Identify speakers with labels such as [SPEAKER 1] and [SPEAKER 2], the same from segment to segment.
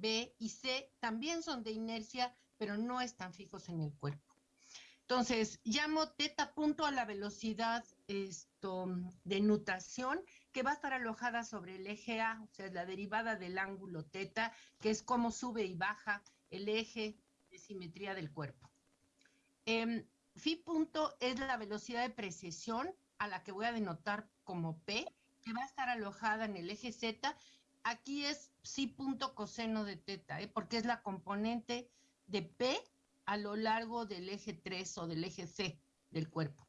[SPEAKER 1] B y C también son de inercia, pero no están fijos en el cuerpo. Entonces, llamo teta punto a la velocidad esto, de nutación que va a estar alojada sobre el eje A, o sea, la derivada del ángulo teta, que es cómo sube y baja el eje de simetría del cuerpo. Eh, phi punto es la velocidad de precesión a la que voy a denotar como P, que va a estar alojada en el eje Z. Aquí es psi punto coseno de teta, ¿eh? porque es la componente de P a lo largo del eje 3 o del eje C del cuerpo.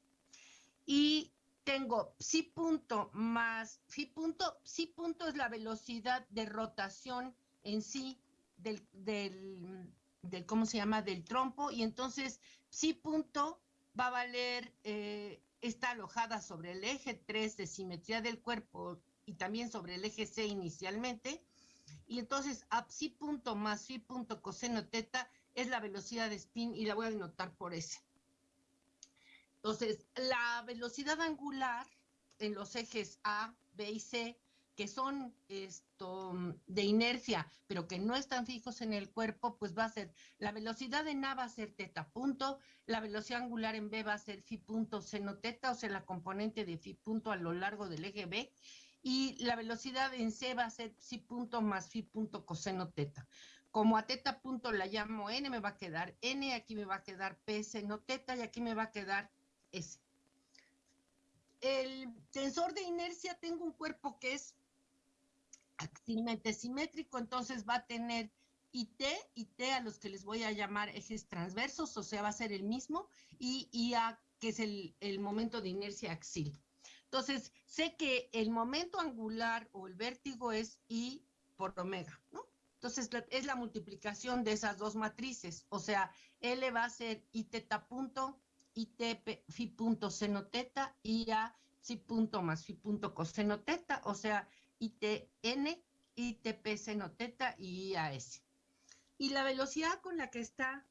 [SPEAKER 1] Y tengo psi punto más phi punto, psi punto es la velocidad de rotación en sí del, del, del ¿cómo se llama? Del trompo, y entonces psi punto va a valer eh, está alojada sobre el eje 3 de simetría del cuerpo y también sobre el eje C inicialmente. Y entonces, psi punto más phi punto coseno teta es la velocidad de spin y la voy a denotar por S. Entonces, la velocidad angular en los ejes A, B y C que son esto, de inercia, pero que no están fijos en el cuerpo, pues va a ser, la velocidad en A va a ser teta punto, la velocidad angular en B va a ser phi punto seno teta, o sea, la componente de phi punto a lo largo del eje B, y la velocidad en C va a ser psi punto más phi punto coseno teta. Como a teta punto la llamo N, me va a quedar N, aquí me va a quedar P seno teta, y aquí me va a quedar S. El tensor de inercia tengo un cuerpo que es axilmente simétrico, entonces va a tener IT, IT a los que les voy a llamar ejes transversos, o sea, va a ser el mismo, y IA, que es el, el momento de inercia axil. Entonces, sé que el momento angular o el vértigo es I por omega, ¿no? Entonces, es la multiplicación de esas dos matrices, o sea, L va a ser I teta punto, IT phi punto seno teta, y A psi punto más phi punto coseno teta, o sea, ITN, ITP seno teta y IAS. Y la velocidad con la que está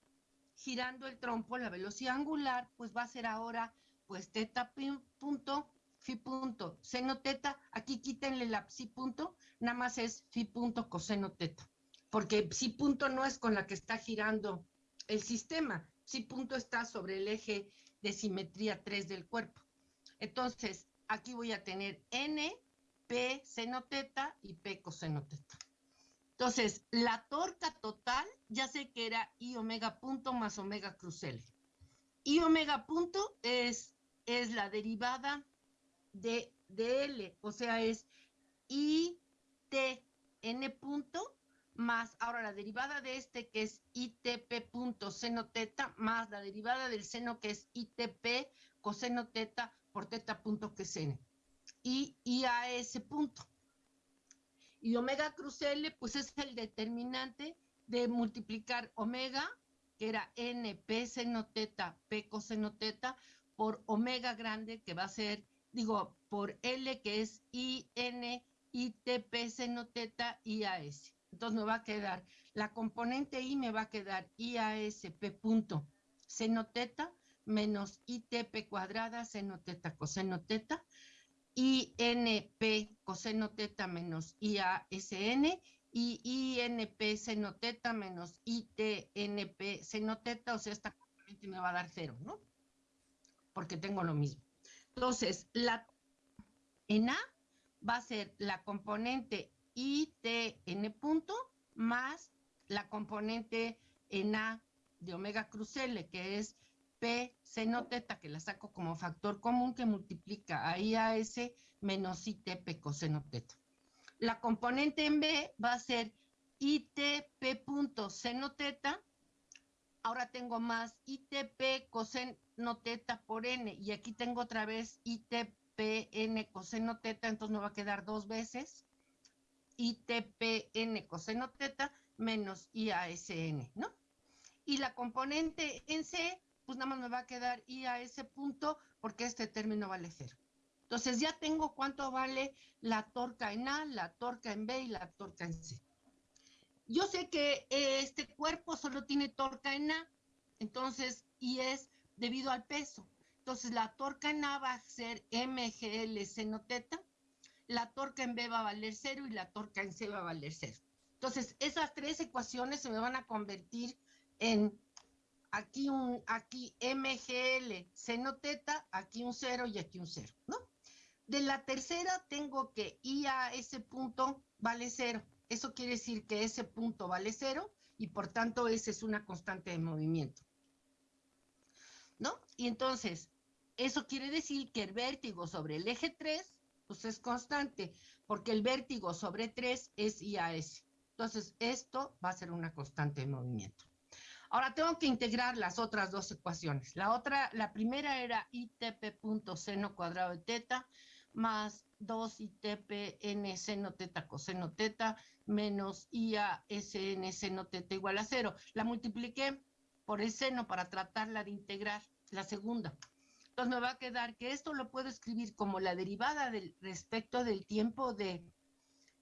[SPEAKER 1] girando el trompo, la velocidad angular, pues va a ser ahora, pues teta punto, phi punto, seno teta, aquí quítenle la psi punto, nada más es phi punto coseno teta, porque psi punto no es con la que está girando el sistema, psi punto está sobre el eje de simetría 3 del cuerpo. Entonces, aquí voy a tener n P seno teta y P coseno teta. Entonces, la torca total, ya sé que era I omega punto más omega cruz L. I omega punto es, es la derivada de, de L, o sea, es I T N punto más, ahora la derivada de este que es ITP punto seno teta, más la derivada del seno que es ITP coseno teta por teta punto que N y, ese punto. Y omega cruz L, pues es el determinante de multiplicar omega, que era NP seno teta, P coseno teta, por omega grande, que va a ser, digo, por L, que es IN, ITP seno teta, IAS. Entonces me va a quedar, la componente I me va a quedar IASP punto seno teta menos ITP cuadrada seno teta coseno teta INP coseno teta menos IASN y INP seno teta menos ITNP seno teta, o sea, esta componente me va a dar cero, ¿no? Porque tengo lo mismo. Entonces, la en A va a ser la componente ITN punto más la componente en A de omega cruz L, que es P seno teta, que la saco como factor común que multiplica a IAS menos ITP coseno teta. La componente en B va a ser ITP punto seno teta. Ahora tengo más ITP coseno teta por N y aquí tengo otra vez ITPN coseno teta, entonces me va a quedar dos veces ITPN coseno teta menos IASN, ¿no? Y la componente en C pues nada más me va a quedar I a ese punto porque este término vale cero. Entonces ya tengo cuánto vale la torca en A, la torca en B y la torca en C. Yo sé que eh, este cuerpo solo tiene torca en A, entonces, y es debido al peso. Entonces la torca en A va a ser MGL seno teta, la torca en B va a valer cero y la torca en C va a valer cero. Entonces, esas tres ecuaciones se me van a convertir en aquí un, aquí MGL seno teta, aquí un cero y aquí un cero, ¿no? De la tercera tengo que I a ese punto vale cero. Eso quiere decir que ese punto vale cero y por tanto ese es una constante de movimiento. ¿No? Y entonces, eso quiere decir que el vértigo sobre el eje 3, pues es constante, porque el vértigo sobre 3 es IAS. Entonces, esto va a ser una constante de movimiento. Ahora tengo que integrar las otras dos ecuaciones. La otra, la primera era ITP punto seno cuadrado de teta más 2 ITP n seno teta coseno teta menos IA SN seno teta igual a cero. La multipliqué por el seno para tratarla de integrar, la segunda. Entonces me va a quedar que esto lo puedo escribir como la derivada respecto del tiempo de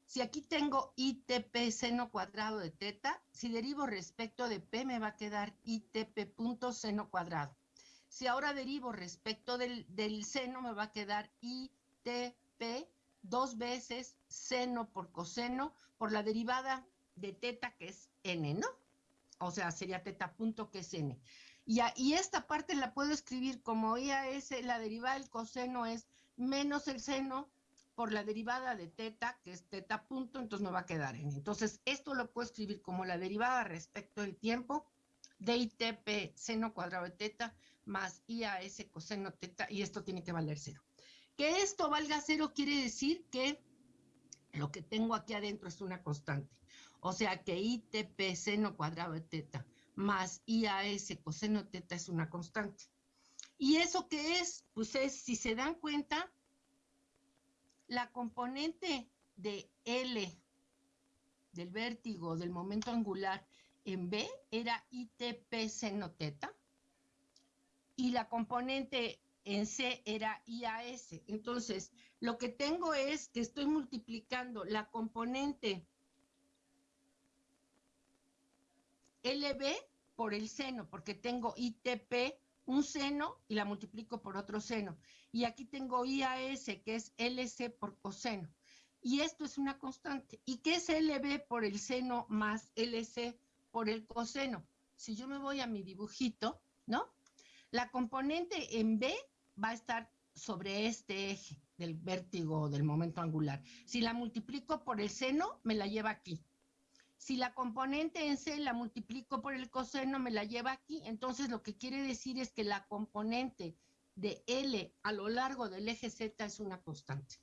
[SPEAKER 1] si aquí tengo ITP seno cuadrado de teta, si derivo respecto de P me va a quedar ITP punto seno cuadrado. Si ahora derivo respecto del, del seno me va a quedar ITP dos veces seno por coseno por la derivada de teta que es n, ¿no? O sea, sería teta punto que es n. Y, y esta parte la puedo escribir como IAS, la derivada del coseno es menos el seno por la derivada de teta, que es teta punto, entonces me va a quedar en. Entonces, esto lo puedo escribir como la derivada respecto del tiempo de ITP seno cuadrado de teta más IAS coseno teta, y esto tiene que valer cero. Que esto valga cero quiere decir que lo que tengo aquí adentro es una constante. O sea que ITP seno cuadrado de teta más IAS coseno teta es una constante. ¿Y eso qué es? Pues es, si se dan cuenta, la componente de L del vértigo del momento angular en B era ITP seno teta y la componente en C era IAS. Entonces, lo que tengo es que estoy multiplicando la componente LB por el seno, porque tengo ITP un seno y la multiplico por otro seno. Y aquí tengo IAS, que es LC por coseno. Y esto es una constante. ¿Y qué es LB por el seno más LC por el coseno? Si yo me voy a mi dibujito, ¿no? La componente en B va a estar sobre este eje del vértigo del momento angular. Si la multiplico por el seno, me la lleva aquí. Si la componente en C la multiplico por el coseno, me la lleva aquí. Entonces, lo que quiere decir es que la componente de L a lo largo del eje Z es una constante.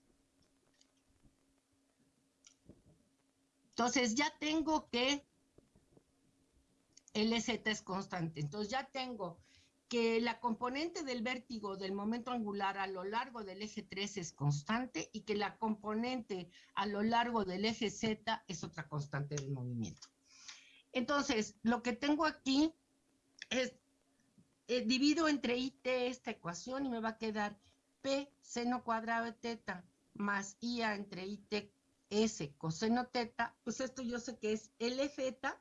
[SPEAKER 1] Entonces, ya tengo que LZ es constante. Entonces, ya tengo que la componente del vértigo del momento angular a lo largo del eje 3 es constante y que la componente a lo largo del eje Z es otra constante del movimiento. Entonces, lo que tengo aquí es, eh, divido entre IT esta ecuación y me va a quedar P seno cuadrado de teta más IA entre IT S coseno teta, pues esto yo sé que es LZ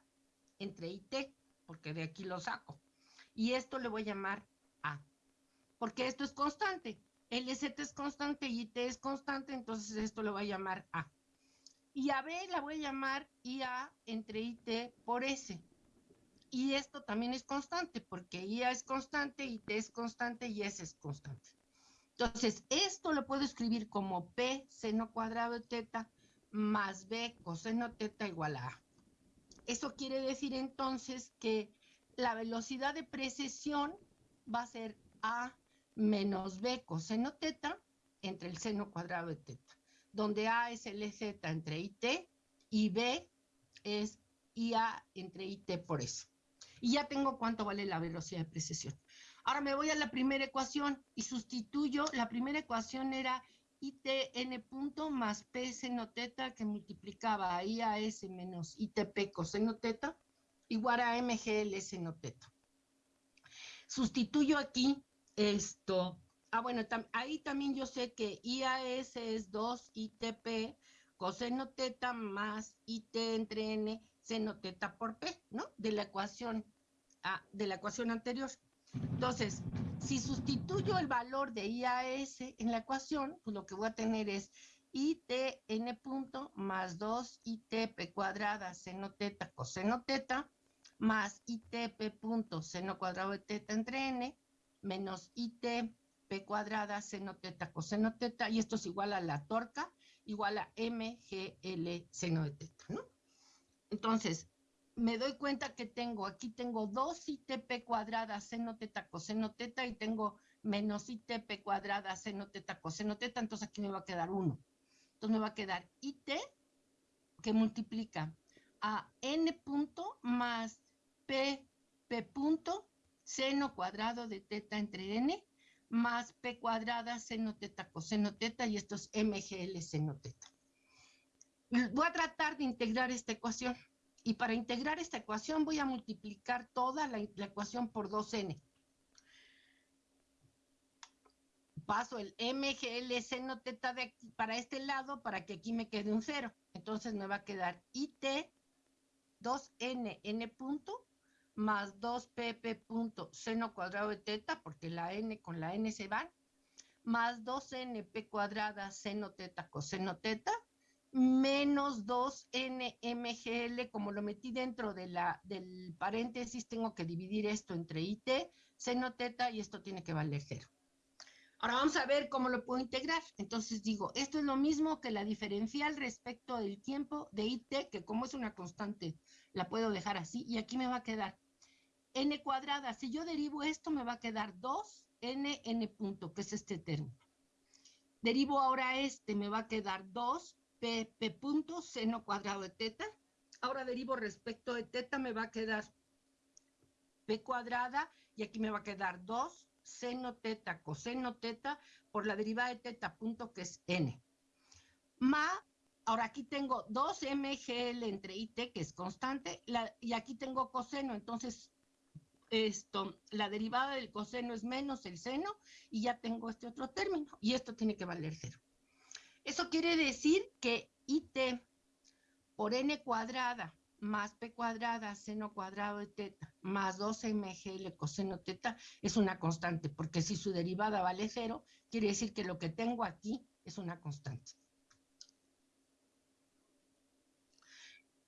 [SPEAKER 1] entre IT, porque de aquí lo saco y esto le voy a llamar A, porque esto es constante. LZ es constante y IT es constante, entonces esto lo voy a llamar A. Y a B la voy a llamar IA entre IT por S. Y esto también es constante, porque IA es constante, IT es constante y S es constante. Entonces, esto lo puedo escribir como P seno cuadrado de teta más B coseno teta igual a A. Eso quiere decir entonces que la velocidad de precesión va a ser A menos B coseno teta entre el seno cuadrado de teta, donde A es el entre IT y B es IA entre IT por eso. Y ya tengo cuánto vale la velocidad de precesión. Ahora me voy a la primera ecuación y sustituyo, la primera ecuación era ITN punto más P seno teta que multiplicaba IAS menos ITP coseno teta igual a MGL seno teta. Sustituyo aquí esto. Ah, bueno, ahí también yo sé que IAS es 2 ITP coseno teta más IT entre N seno teta por P, ¿no? De la ecuación, de la ecuación anterior. Entonces, si sustituyo el valor de IAS en la ecuación, pues lo que voy a tener es IT n punto más 2 IT p cuadrada seno teta coseno teta más IT p punto seno cuadrado de teta entre n menos IT p cuadrada seno teta coseno teta y esto es igual a la torca igual a mgl seno de teta, ¿no? Entonces, me doy cuenta que tengo, aquí tengo 2 ITP cuadrada seno teta coseno teta y tengo menos ITP cuadrada seno teta coseno teta, entonces aquí me va a quedar 1. Entonces me va a quedar IT que multiplica a n punto más p, punto seno cuadrado de teta entre n más p cuadrada seno teta coseno teta y esto es mgl seno teta. Voy a tratar de integrar esta ecuación. Y para integrar esta ecuación voy a multiplicar toda la, ecuación por 2n. Paso el MGL seno teta de aquí para este lado para que aquí me quede un cero. Entonces me va a quedar IT 2n n punto más 2pp punto seno cuadrado de teta, porque la n con la n se van, más 2np cuadrada seno teta coseno teta, menos 2nmgl, como lo metí dentro de la, del paréntesis, tengo que dividir esto entre it, seno teta, y esto tiene que valer cero. Ahora vamos a ver cómo lo puedo integrar. Entonces digo, esto es lo mismo que la diferencial respecto del tiempo de it, que como es una constante, la puedo dejar así, y aquí me va a quedar n cuadrada. Si yo derivo esto, me va a quedar 2n n punto, que es este término. Derivo ahora este, me va a quedar 2 P, P punto, seno cuadrado de teta. Ahora derivo respecto de teta, me va a quedar P cuadrada y aquí me va a quedar 2 seno teta coseno teta por la derivada de teta punto que es n. Ma, ahora aquí tengo 2 mgl entre it que es constante y aquí tengo coseno, entonces esto, la derivada del coseno es menos el seno y ya tengo este otro término y esto tiene que valer cero. Eso quiere decir que IT por n cuadrada más p cuadrada seno cuadrado de teta más 2mgl coseno teta es una constante, porque si su derivada vale cero, quiere decir que lo que tengo aquí es una constante.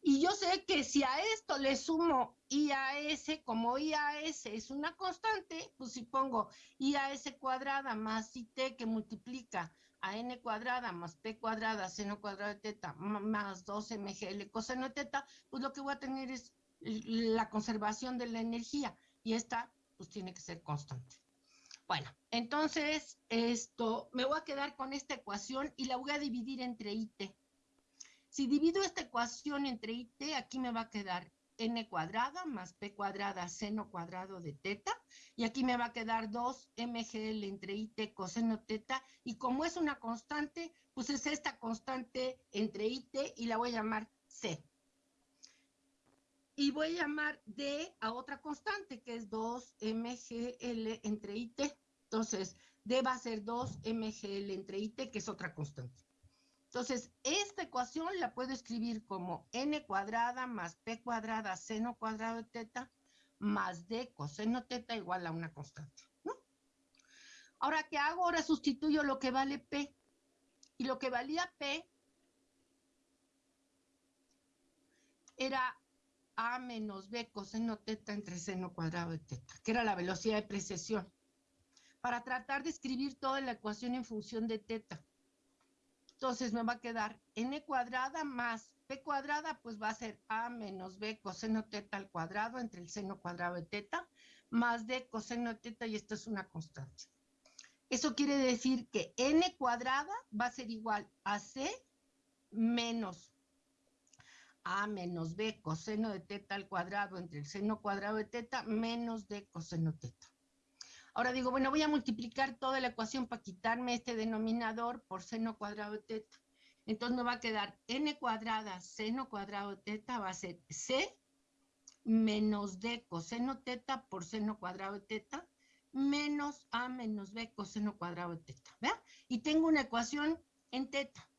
[SPEAKER 1] Y yo sé que si a esto le sumo IAS, como IAS es una constante, pues si pongo IAS cuadrada más IT que multiplica a n cuadrada más p cuadrada seno cuadrado de teta más 2mgl coseno de teta, pues lo que voy a tener es la conservación de la energía y esta pues tiene que ser constante. Bueno, entonces esto, me voy a quedar con esta ecuación y la voy a dividir entre IT. Si divido esta ecuación entre IT, aquí me va a quedar n cuadrada más p cuadrada seno cuadrado de teta, y aquí me va a quedar 2 mgl entre it coseno teta, y como es una constante, pues es esta constante entre it y la voy a llamar c. Y voy a llamar d a otra constante, que es 2 mgl entre it. Entonces, d va a ser 2 mgl entre it, que es otra constante. Entonces, esta ecuación la puedo escribir como n cuadrada más p cuadrada seno cuadrado de teta más d coseno teta igual a una constante, ¿no? Ahora, ¿qué hago? Ahora sustituyo lo que vale p. Y lo que valía p era a menos b coseno teta entre seno cuadrado de teta, que era la velocidad de precesión. Para tratar de escribir toda la ecuación en función de teta. Entonces me va a quedar n cuadrada más p cuadrada, pues va a ser a menos b coseno teta al cuadrado entre el seno cuadrado de teta, más d coseno teta, y esto es una constante. Eso quiere decir que n cuadrada va a ser igual a c menos a menos b coseno de teta al cuadrado entre el seno cuadrado de teta menos d coseno teta. Ahora digo, bueno, voy a multiplicar toda la ecuación para quitarme este denominador por seno cuadrado de teta. Entonces me va a quedar n cuadrada seno cuadrado de teta va a ser c menos d coseno teta por seno cuadrado de teta menos a menos b coseno cuadrado de teta. ¿Vean? Y tengo una ecuación en teta.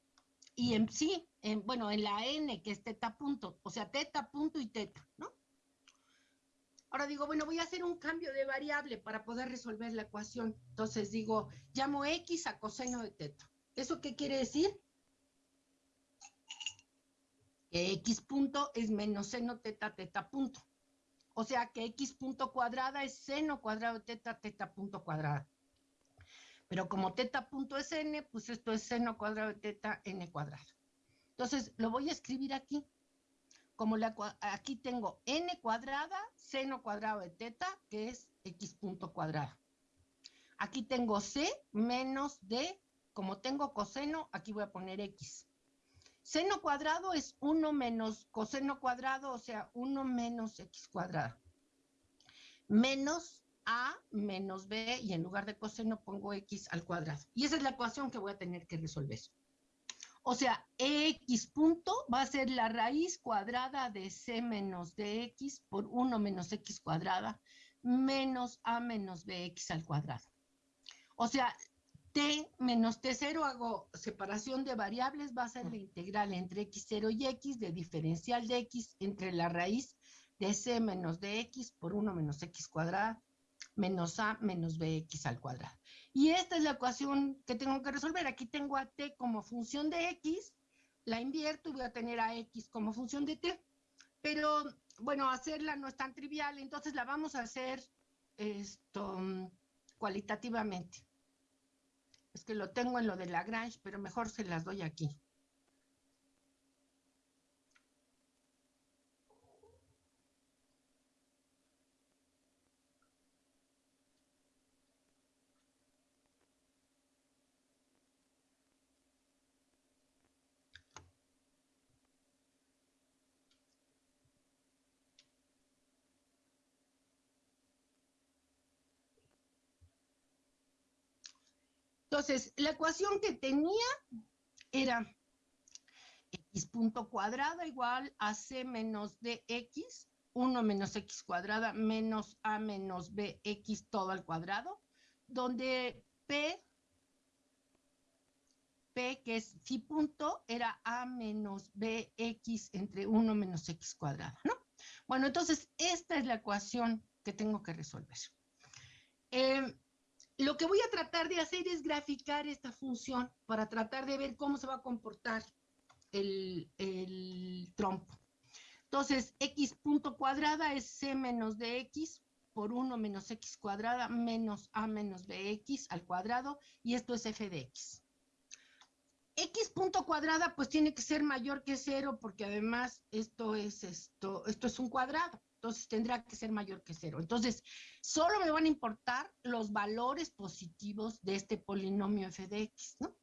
[SPEAKER 1] Y en sí, en, bueno, en la n que es teta punto, o sea, teta punto y teta, ¿no? Ahora digo, bueno, voy a hacer un cambio de variable para poder resolver la ecuación. Entonces digo, llamo x a coseno de teta. ¿Eso qué quiere decir? que x punto es menos seno teta teta punto. O sea que x punto cuadrada es seno cuadrado de teta teta punto cuadrada. Pero como teta punto es n, pues esto es seno cuadrado de teta n cuadrado. Entonces, lo voy a escribir aquí. Como la, aquí tengo n cuadrada, seno cuadrado de teta, que es x punto cuadrado. Aquí tengo c menos d. Como tengo coseno, aquí voy a poner x. Seno cuadrado es 1 menos coseno cuadrado, o sea, 1 menos x cuadrado. Menos a menos b, y en lugar de coseno pongo x al cuadrado. Y esa es la ecuación que voy a tener que resolver. O sea, x punto va a ser la raíz cuadrada de c menos dx por 1 menos x cuadrada menos a menos bx al cuadrado. O sea, t menos t0 hago separación de variables, va a ser la integral entre x0 y x de diferencial de x entre la raíz de c menos dx por 1 menos x cuadrada menos a menos bx al cuadrado. Y esta es la ecuación que tengo que resolver. Aquí tengo a t como función de x, la invierto y voy a tener a x como función de t. Pero, bueno, hacerla no es tan trivial, entonces la vamos a hacer esto cualitativamente. Es que lo tengo en lo de Lagrange, pero mejor se las doy aquí. Entonces, la ecuación que tenía era x punto cuadrada igual a c menos dx, 1 menos x cuadrada menos a menos bx todo al cuadrado, donde p, p que es phi punto, era a menos bx entre 1 menos x cuadrada, ¿no? Bueno, entonces esta es la ecuación que tengo que resolver. Eh, lo que voy a tratar de hacer es graficar esta función para tratar de ver cómo se va a comportar el, trompo. Entonces, x punto cuadrada es c menos dx por 1 menos x cuadrada menos a menos bx al cuadrado, y esto es f de x. x punto cuadrada pues tiene que ser mayor que cero porque además esto es, esto, esto es un cuadrado entonces tendrá que ser mayor que cero. Entonces, solo me van a importar los valores positivos de este polinomio f de x, ¿no?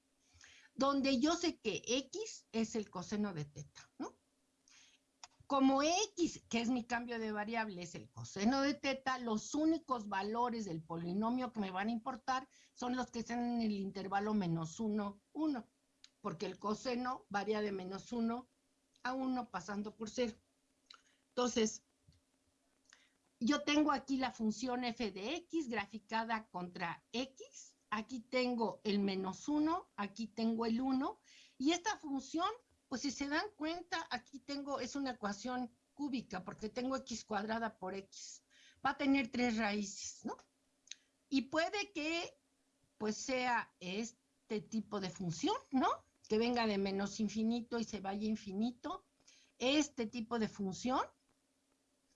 [SPEAKER 1] Donde yo sé que x es el coseno de teta, ¿no? Como x, que es mi cambio de variable, es el coseno de teta, los únicos valores del polinomio que me van a importar son los que están en el intervalo menos 1, 1, porque el coseno varía de menos 1 a 1 pasando por 0. Entonces, yo tengo aquí la función f de x graficada contra x. Aquí tengo el menos 1, aquí tengo el 1. Y esta función, pues si se dan cuenta, aquí tengo, es una ecuación cúbica porque tengo x cuadrada por x. Va a tener tres raíces, ¿no? Y puede que, pues sea este tipo de función, ¿no? Que venga de menos infinito y se vaya infinito. Este tipo de función,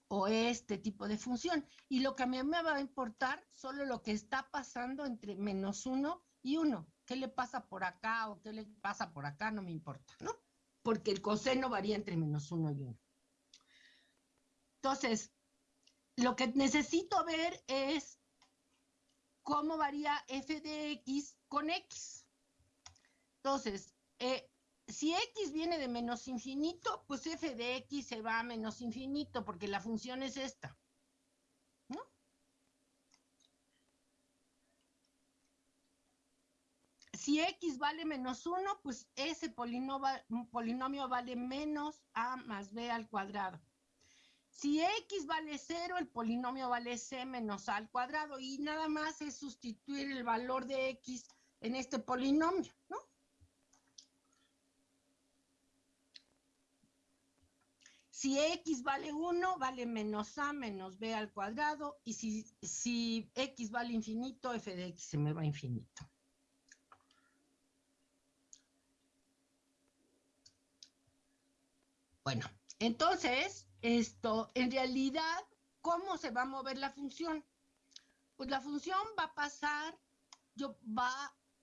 [SPEAKER 1] o este tipo de función. Y lo que a mí me va a importar solo lo que está pasando entre menos uno y uno. ¿Qué le pasa por acá o qué le pasa por acá? No me importa, ¿no? Porque el coseno varía entre menos uno y uno. Entonces, lo que necesito ver es cómo varía f de x con x. Entonces, eh, si x viene de menos infinito, pues f de x se va a menos infinito, porque la función es esta. Si x vale menos 1, pues ese polinomio, vale menos a más b al cuadrado. Si x vale 0, el polinomio vale c menos a al cuadrado. Y nada más es sustituir el valor de x en este polinomio, ¿no? Si x vale 1, vale menos a menos b al cuadrado. Y si, si x vale infinito, f de x se me va a infinito. Bueno, entonces, esto, en realidad, ¿cómo se va a mover la función? Pues la función va a pasar, yo va,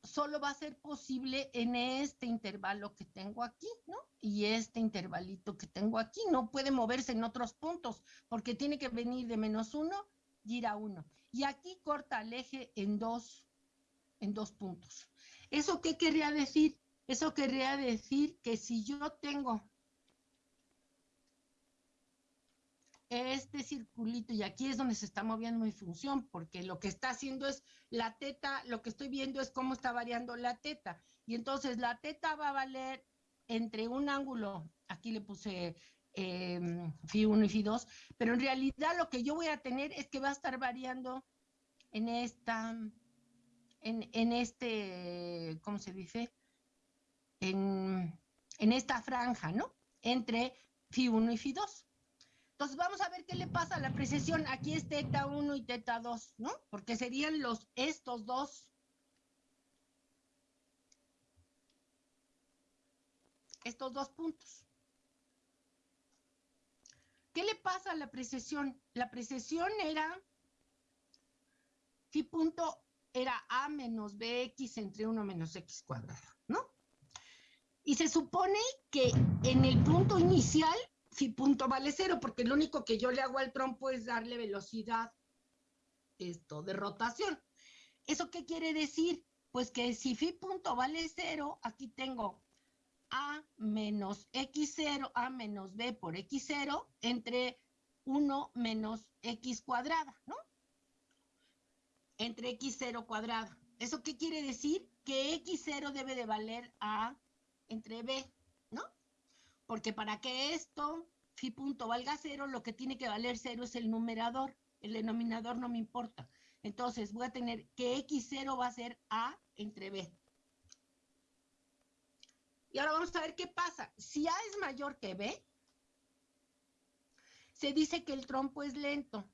[SPEAKER 1] solo va a ser posible en este intervalo que tengo aquí, ¿no? Y este intervalito que tengo aquí, no puede moverse en otros puntos, porque tiene que venir de menos uno y ir a uno. Y aquí corta el eje en dos, en dos puntos. ¿Eso qué querría decir? Eso querría decir que si yo tengo este circulito, y aquí es donde se está moviendo mi función, porque lo que está haciendo es la teta, lo que estoy viendo es cómo está variando la teta. Y entonces la teta va a valer entre un ángulo, aquí le puse eh, Phi 1 y Phi 2, pero en realidad lo que yo voy a tener es que va a estar variando en esta, en, en este, ¿cómo se dice? En, en esta franja, ¿no? Entre Phi 1 y Phi 2. Entonces vamos a ver qué le pasa a la precesión. Aquí es teta 1 y teta 2, ¿no? Porque serían los estos dos. Estos dos puntos. ¿Qué le pasa a la precesión? La precesión era phi punto era a menos bx entre 1 menos x cuadrado, ¿no? Y se supone que en el punto inicial phi punto vale cero, porque lo único que yo le hago al trompo es darle velocidad esto, de rotación. ¿Eso qué quiere decir? Pues que si phi punto vale cero, aquí tengo a menos x0, a menos b por x0, entre 1 menos x cuadrada, ¿no? Entre x0 cuadrada. ¿Eso qué quiere decir? Que x0 debe de valer a entre b. porque para que esto, phi punto valga cero, lo que tiene que valer cero es el numerador, el denominador no me importa. Entonces voy a tener que x0 va a ser a entre b. Y ahora vamos a ver qué pasa. Si a es mayor que b, se dice que el trompo es lento.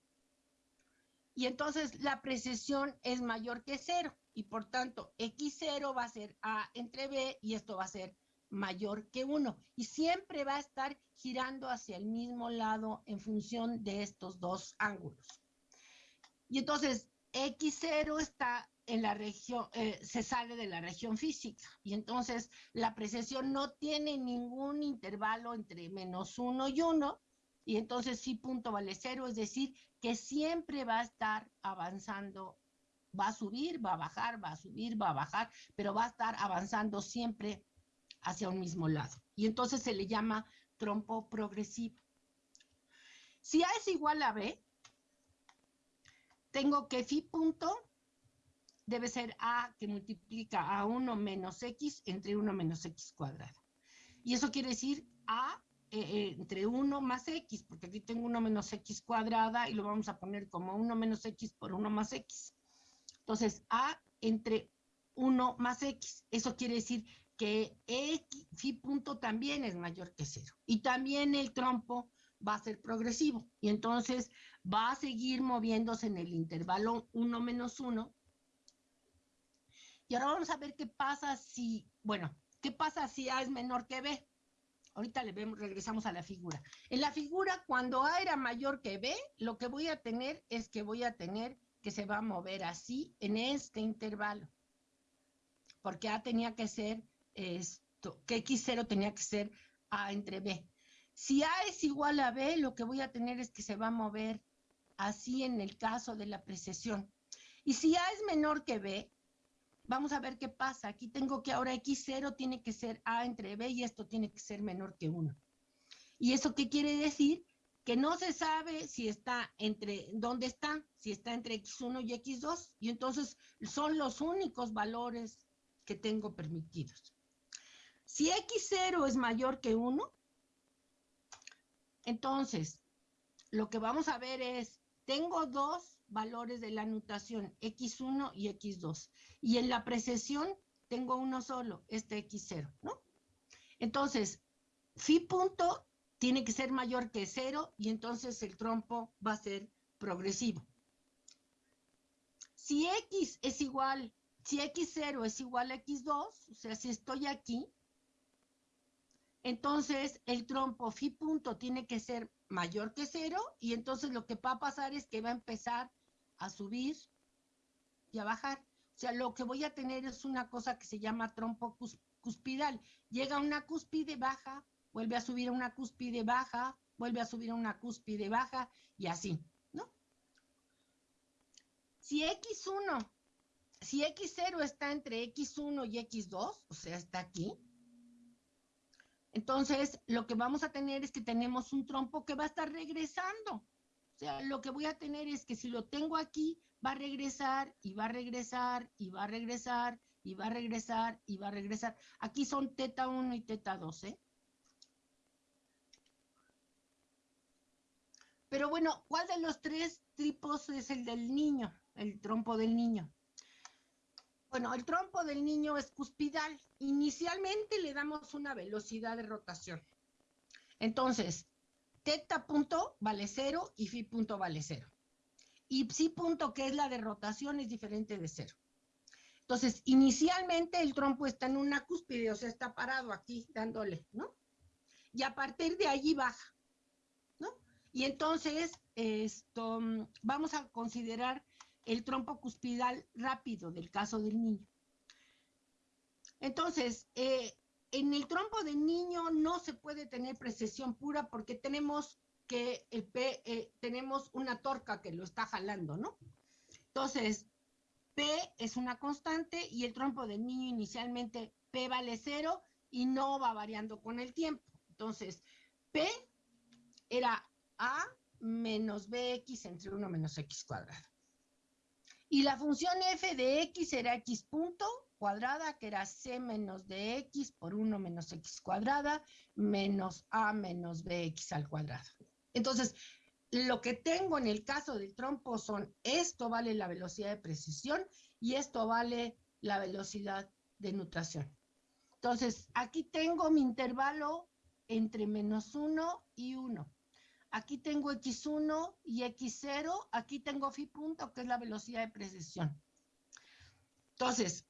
[SPEAKER 1] Y entonces la precesión es mayor que cero. Y por tanto, x0 va a ser a entre b y esto va a ser mayor que 1 y siempre va a estar girando hacia el mismo lado en función de estos dos ángulos. Y entonces X0 está en la región, eh, se sale de la región física. Y entonces la precesión no tiene ningún intervalo entre menos 1 y 1 y entonces sí punto vale cero, es decir, que siempre va a estar avanzando, va a subir, va a bajar, va a subir, va a bajar, pero va a estar avanzando siempre hacia un mismo lado. Y entonces se le llama trompo progresivo. Si A es igual a B, tengo que phi punto debe ser A que multiplica a 1 menos X entre 1 menos X cuadrado. Y eso quiere decir A eh, eh, entre 1 más X, porque aquí tengo 1 menos X cuadrada y lo vamos a poner como 1 menos X por 1 más X. Entonces, A entre 1 más X. Eso quiere decir que punto también es mayor que cero. Y también el trompo va a ser progresivo. Y entonces va a seguir moviéndose en el intervalo 1 menos 1. Y ahora vamos a ver qué pasa si, bueno, qué pasa si A es menor que B. Ahorita le regresamos a la figura. En la figura, cuando A era mayor que B, lo que voy a tener es que voy a tener que se va a mover así en este intervalo. Porque A tenía que ser esto, que X0 tenía que ser A entre B. Si A es igual a B, lo que voy a tener es que se va a mover así en el caso de la precesión. Y si A es menor que B, vamos a ver qué pasa. Aquí tengo que ahora X0 tiene que ser A entre B y esto tiene que ser menor que 1. ¿Y eso qué quiere decir? Que no se sabe si está entre, ¿dónde está? Si está entre X1 y X2. Y entonces son los únicos valores que tengo permitidos. Si x0 es mayor que 1, entonces lo que vamos a ver es, tengo dos valores de la notación, x1 y x2. Y en la precesión tengo uno solo, este x0, ¿no? Entonces, phi punto tiene que ser mayor que 0 y entonces el trompo va a ser progresivo. Si x es igual, si x0 es igual a x2, o sea, si estoy aquí, entonces el trompo phi punto tiene que ser mayor que cero y entonces lo que va a pasar es que va a empezar a subir y a bajar. O sea, lo que voy a tener es una cosa que se llama trompo cuspidal. Llega a una cúspide baja, vuelve a subir a una cúspide baja, vuelve a subir a una cúspide baja y así, ¿no? Si X1, si X0 está entre X1 y X2, o sea, está aquí, entonces lo que vamos a tener es que tenemos un trompo que va a estar regresando. O sea, lo que voy a tener es que si lo tengo aquí, va a regresar y va a regresar y va a regresar y va a regresar y va a regresar. Aquí son teta 1 y teta 2, ¿eh? Pero bueno, ¿cuál de los tres tripos es el del niño? El trompo del niño. Bueno, el trompo del niño es cuspidal. Inicialmente le damos una velocidad de rotación. Entonces, teta punto vale cero y phi punto vale cero. Y psi punto, que es la de rotación, es diferente de cero. Entonces, inicialmente el trompo está en una cúspide, o sea, está parado aquí dándole, ¿no? Y a partir de allí baja, ¿no? Y entonces, esto, vamos a considerar el trompo cuspidal rápido del caso del niño. Entonces, eh, en el trompo del niño no se puede tener precesión pura porque tenemos que el P, eh, tenemos una torca que lo está jalando, ¿no? Entonces, P es una constante y el trompo del niño inicialmente P vale cero y no va variando con el tiempo. Entonces, P era A menos BX entre 1 menos X cuadrado. Y la función f de x era x punto cuadrada, que era c menos dx por 1 menos x cuadrada, menos a menos bx al cuadrado. Entonces, lo que tengo en el caso del trompo son, esto vale la velocidad de precisión y esto vale la velocidad de nutración. Entonces, aquí tengo mi intervalo entre menos 1 y 1. Aquí tengo X1 y X0. Aquí tengo phi punto, que es la velocidad de precesión. Entonces,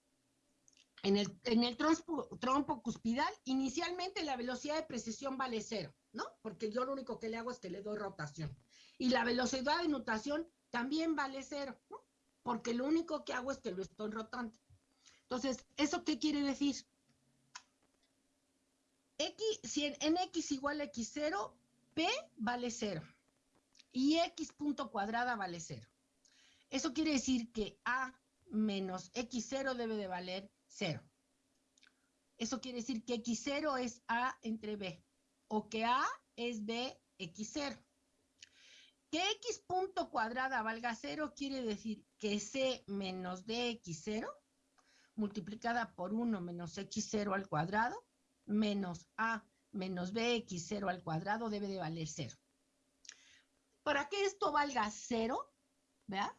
[SPEAKER 1] en el, en trompo, cuspidal, inicialmente la velocidad de precesión vale cero, ¿no? Porque yo lo único que le hago es que le doy rotación. Y la velocidad de nutación también vale cero, ¿no? Porque lo único que hago es que lo estoy rotando. Entonces, ¿eso qué quiere decir? X, si en, en X igual a X0, P vale cero y X punto cuadrada vale cero. Eso quiere decir que A menos X0 debe de valer cero. Eso quiere decir que X0 es A entre B o que A es B X0. Que X punto cuadrada valga cero quiere decir que C menos DX0 multiplicada por 1 menos X0 al cuadrado menos A menos bx0 al cuadrado debe de valer 0. Para que esto valga 0, ¿vea?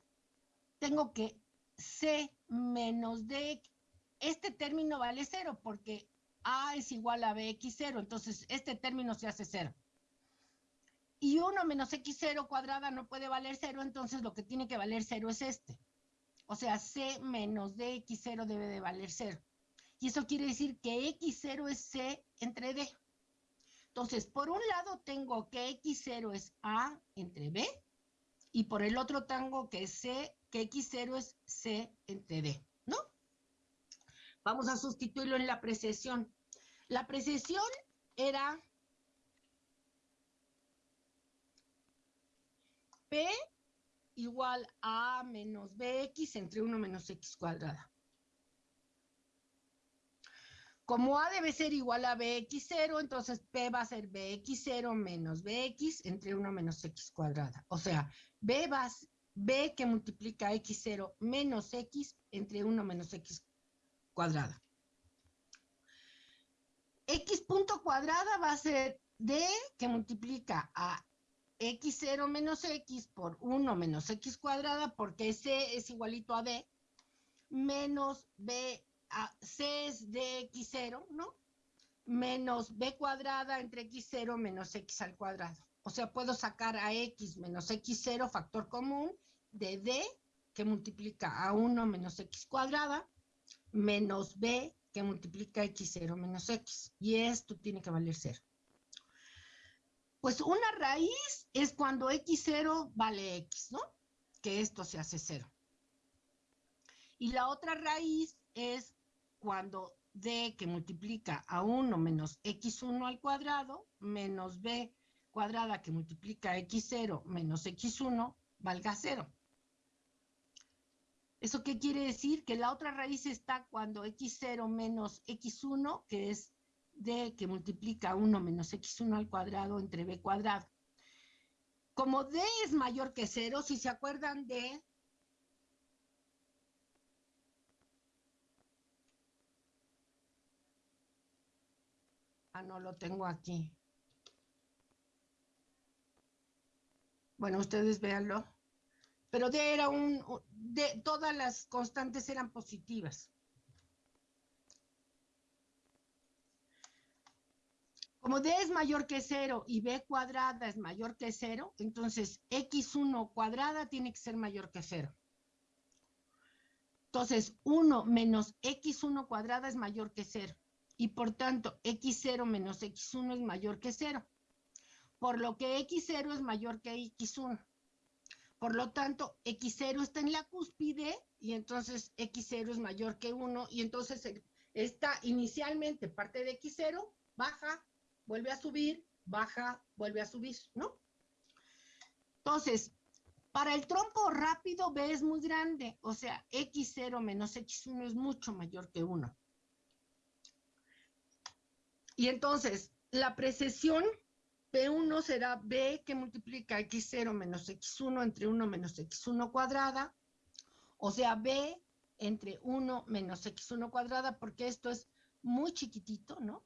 [SPEAKER 1] Tengo que c menos d, este término vale 0 porque a es igual a bx0, entonces este término se hace 0. Y 1 menos x0 cuadrada no puede valer 0, entonces lo que tiene que valer 0 es este. O sea, c menos dx0 debe de valer 0. Y eso quiere decir que x0 es c entre d. Entonces, por un lado tengo que X0 es A entre B y por el otro tengo que C, que X0 es C entre D, ¿no? Vamos a sustituirlo en la precesión. La precesión era P igual a menos BX entre 1 menos X cuadrada. Como A debe ser igual a BX0, entonces P va a ser BX0 menos BX entre 1 menos X cuadrada. O sea, B, va, B que multiplica X0 menos X entre 1 menos X cuadrada. X punto cuadrada va a ser D que multiplica a X0 menos X por 1 menos X cuadrada, porque C es igualito a D, menos B C es de x0, ¿no? Menos b cuadrada entre x0 menos x al cuadrado. O sea, puedo sacar a x menos x0 factor común de d que multiplica a 1 menos x cuadrada menos b que multiplica x0 menos x. Y esto tiene que valer 0. Pues una raíz es cuando x0 vale x, ¿no? Que esto se hace 0. Y la otra raíz es cuando d que multiplica a 1 menos x1 al cuadrado menos b cuadrada que multiplica x0 menos x1 valga 0. ¿Eso qué quiere decir? Que la otra raíz está cuando x0 menos x1, que es d que multiplica 1 menos x1 al cuadrado entre b cuadrado. Como d es mayor que 0, si se acuerdan de... Ah, no lo tengo aquí. Bueno, ustedes véanlo. Pero D era un, de, todas las constantes eran positivas. Como D es mayor que cero y B cuadrada es mayor que cero, entonces X1 cuadrada tiene que ser mayor que cero. Entonces, 1 menos X1 cuadrada es mayor que cero. Y por tanto, X0 menos X1 es mayor que cero por lo que X0 es mayor que X1. Por lo tanto, X0 está en la cúspide y entonces X0 es mayor que 1 y entonces está inicialmente parte de X0, baja, vuelve a subir, baja, vuelve a subir, ¿no? Entonces, para el trompo rápido B es muy grande, o sea, X0 menos X1 es mucho mayor que 1. Y entonces, la precesión P1 será B que multiplica X0 menos X1 entre 1 menos X1 cuadrada, o sea, B entre 1 menos X1 cuadrada, porque esto es muy chiquitito, ¿no?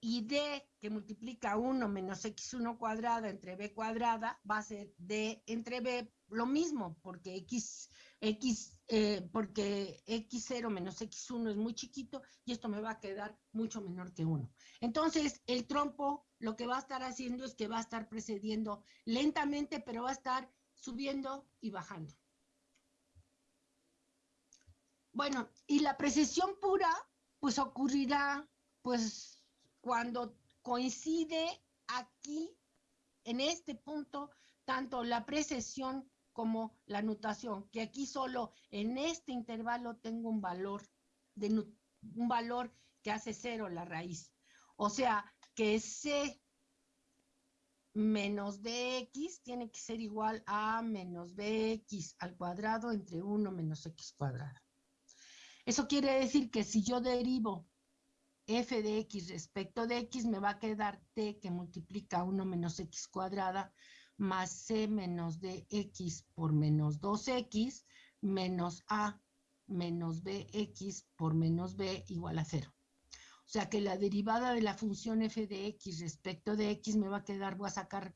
[SPEAKER 1] Y D que multiplica 1 menos X1 cuadrada entre B cuadrada va a ser D entre B lo mismo, porque X, X, eh, porque X0 menos X1 es muy chiquito y esto me va a quedar mucho menor que 1. Entonces, el trompo lo que va a estar haciendo es que va a estar precediendo lentamente, pero va a estar subiendo y bajando. Bueno, y la precesión pura, pues ocurrirá, pues, cuando coincide aquí, en este punto, tanto la precesión como la nutación, que aquí solo en este intervalo tengo un valor, de, un valor que hace cero la raíz. O sea, que C menos dx tiene que ser igual a menos bx al cuadrado entre 1 menos x cuadrado. Eso quiere decir que si yo derivo f de x respecto de x, me va a quedar t que multiplica 1 menos x cuadrada más c menos dx por menos 2x menos a menos bx por menos b igual a 0. O sea que la derivada de la función f de x respecto de x me va a quedar, voy a sacar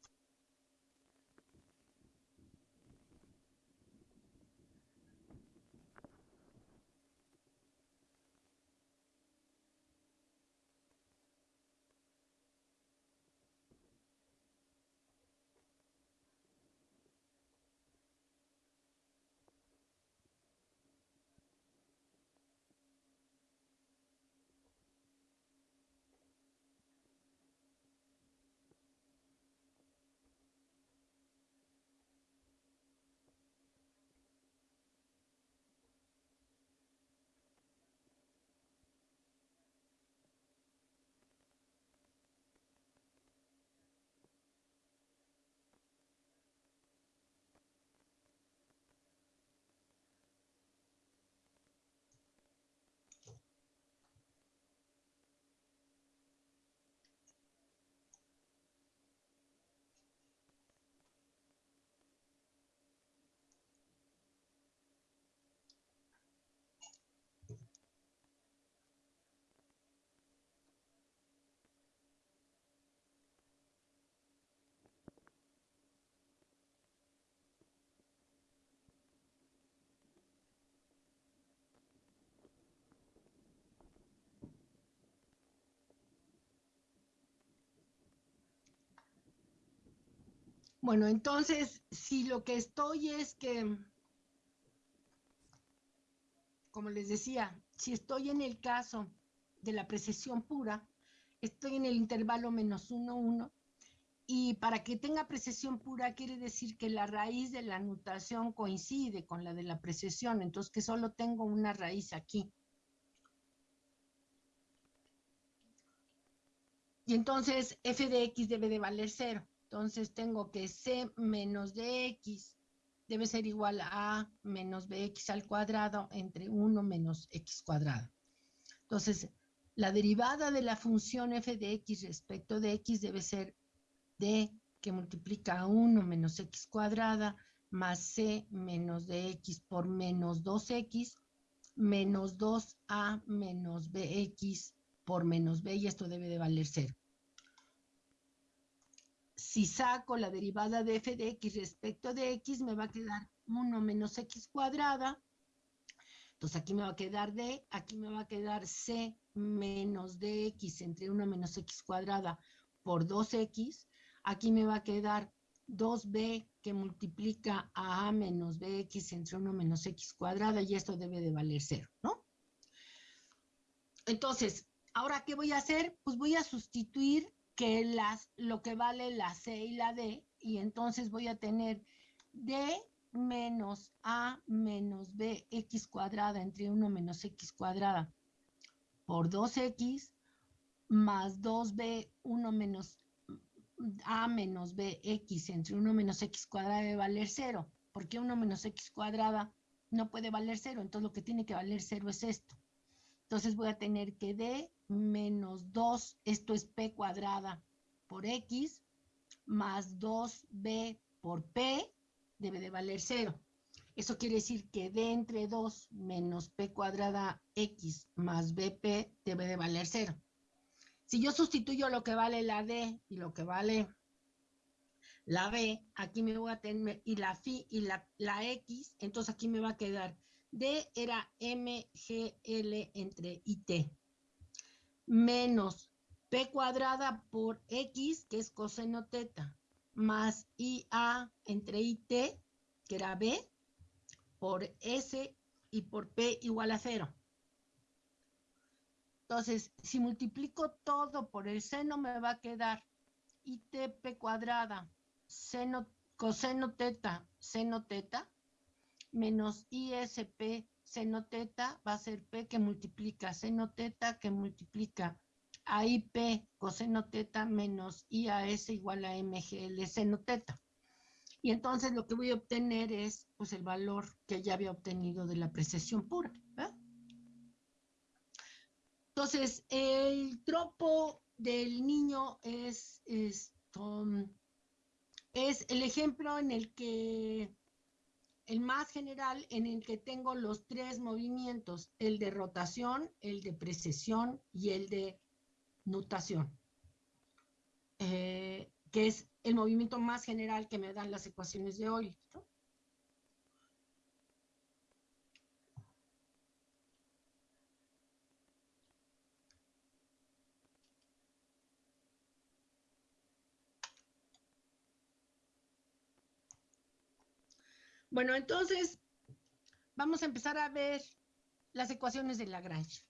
[SPEAKER 1] Bueno, entonces, si lo que estoy es que, como les decía, si estoy en el caso de la precesión pura, estoy en el intervalo menos 1, 1, y para que tenga precesión pura quiere decir que la raíz de la nutación coincide con la de la precesión, entonces que solo tengo una raíz aquí. Y entonces f de x debe de valer 0. Entonces tengo que c menos dx debe ser igual a menos bx al cuadrado entre 1 menos x cuadrado. Entonces, la derivada de la función f de x respecto de x debe ser d que multiplica a 1 menos x cuadrada más c menos dx por menos 2x menos 2a menos bx por menos b y esto debe de valer 0. Si saco la derivada de f de x respecto de x, me va a quedar 1 menos x cuadrada. Entonces aquí me va a quedar d, aquí me va a quedar c menos dx entre 1 menos x cuadrada por 2x. Aquí me va a quedar 2b que multiplica a a menos bx entre 1 menos x cuadrada y esto debe de valer 0, ¿no? Entonces, ¿ahora qué voy a hacer? Pues voy a sustituir que las, lo que vale la C y la D, y entonces voy a tener D menos A menos B X cuadrada entre 1 menos X cuadrada por 2X más 2B 1 menos A menos BX entre 1 menos X cuadrada debe valer 0, porque 1 menos X cuadrada no puede valer 0, entonces lo que tiene que valer 0 es esto. Entonces voy a tener que D menos 2, esto es P cuadrada por X, más 2B por P, debe de valer 0. Eso quiere decir que D entre 2 menos P cuadrada X más BP debe de valer 0. Si yo sustituyo lo que vale la D y lo que vale la B, aquí me voy a tener, y la phi y la, la X, entonces aquí me va a quedar D era MGL entre IT, menos P cuadrada por X, que es coseno teta, más IA entre IT, que era B, por S y por P igual a cero. Entonces, si multiplico todo por el seno, me va a quedar ITP cuadrada, seno, coseno teta, seno teta, menos ISP seno teta va a ser P que multiplica seno teta que multiplica AIP coseno teta menos IAS igual a MGL seno teta. Y entonces lo que voy a obtener es pues el valor que ya había obtenido de la precesión pura. Entonces, el tropo del niño es, es, es el ejemplo en el que el más general en el que tengo los tres movimientos, el de rotación, el de precesión y el de nutación, eh, que es el movimiento más general que me dan las ecuaciones de hoy. Bueno, entonces vamos a empezar a ver las ecuaciones de Lagrange.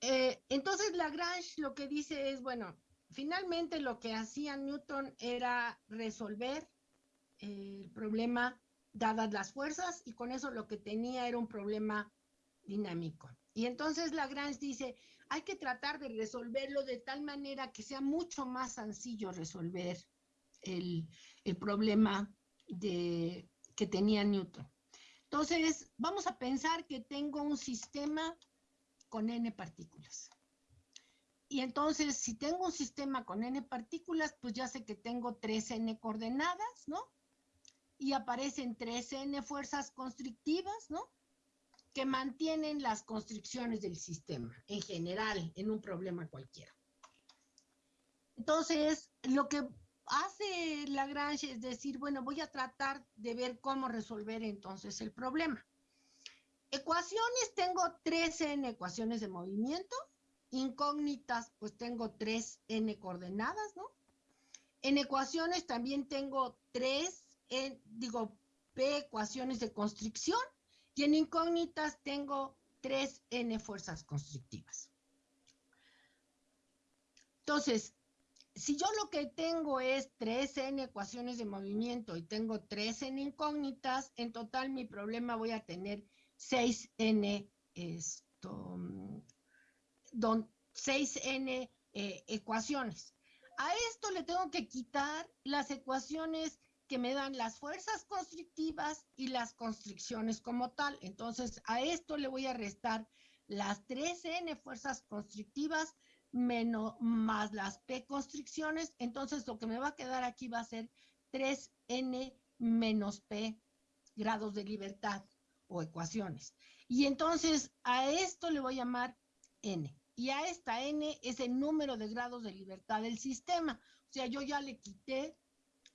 [SPEAKER 1] Eh, entonces Lagrange lo que dice es, bueno, finalmente lo que hacía Newton era resolver el problema dadas las fuerzas y con eso lo que tenía era un problema dinámico. Y entonces Lagrange dice, hay que tratar de resolverlo de tal manera que sea mucho más sencillo resolver el, el problema de, que tenía Newton. Entonces, vamos a pensar que tengo un sistema con n partículas. Y entonces, si tengo un sistema con n partículas, pues ya sé que tengo 3n coordenadas, ¿no? Y aparecen 3n fuerzas constrictivas, ¿no? Que mantienen las constricciones del sistema, en general, en un problema cualquiera. Entonces, lo que hace Lagrange es decir, bueno, voy a tratar de ver cómo resolver entonces el problema. Ecuaciones, tengo 13 ecuaciones de movimiento. Incógnitas, pues tengo 3 n coordenadas, ¿no? En ecuaciones también tengo 3, digo, p ecuaciones de constricción. Y en incógnitas tengo 3n fuerzas constrictivas. Entonces, si yo lo que tengo es 3n ecuaciones de movimiento y tengo 3n incógnitas, en total mi problema voy a tener 6n, esto, 6n eh, ecuaciones. A esto le tengo que quitar las ecuaciones que me dan las fuerzas constrictivas y las constricciones como tal. Entonces, a esto le voy a restar las 3n fuerzas constrictivas menos, más las P constricciones, entonces lo que me va a quedar aquí va a ser 3N menos P grados de libertad o ecuaciones. Y entonces a esto le voy a llamar N. Y a esta N es el número de grados de libertad del sistema. O sea, yo ya le quité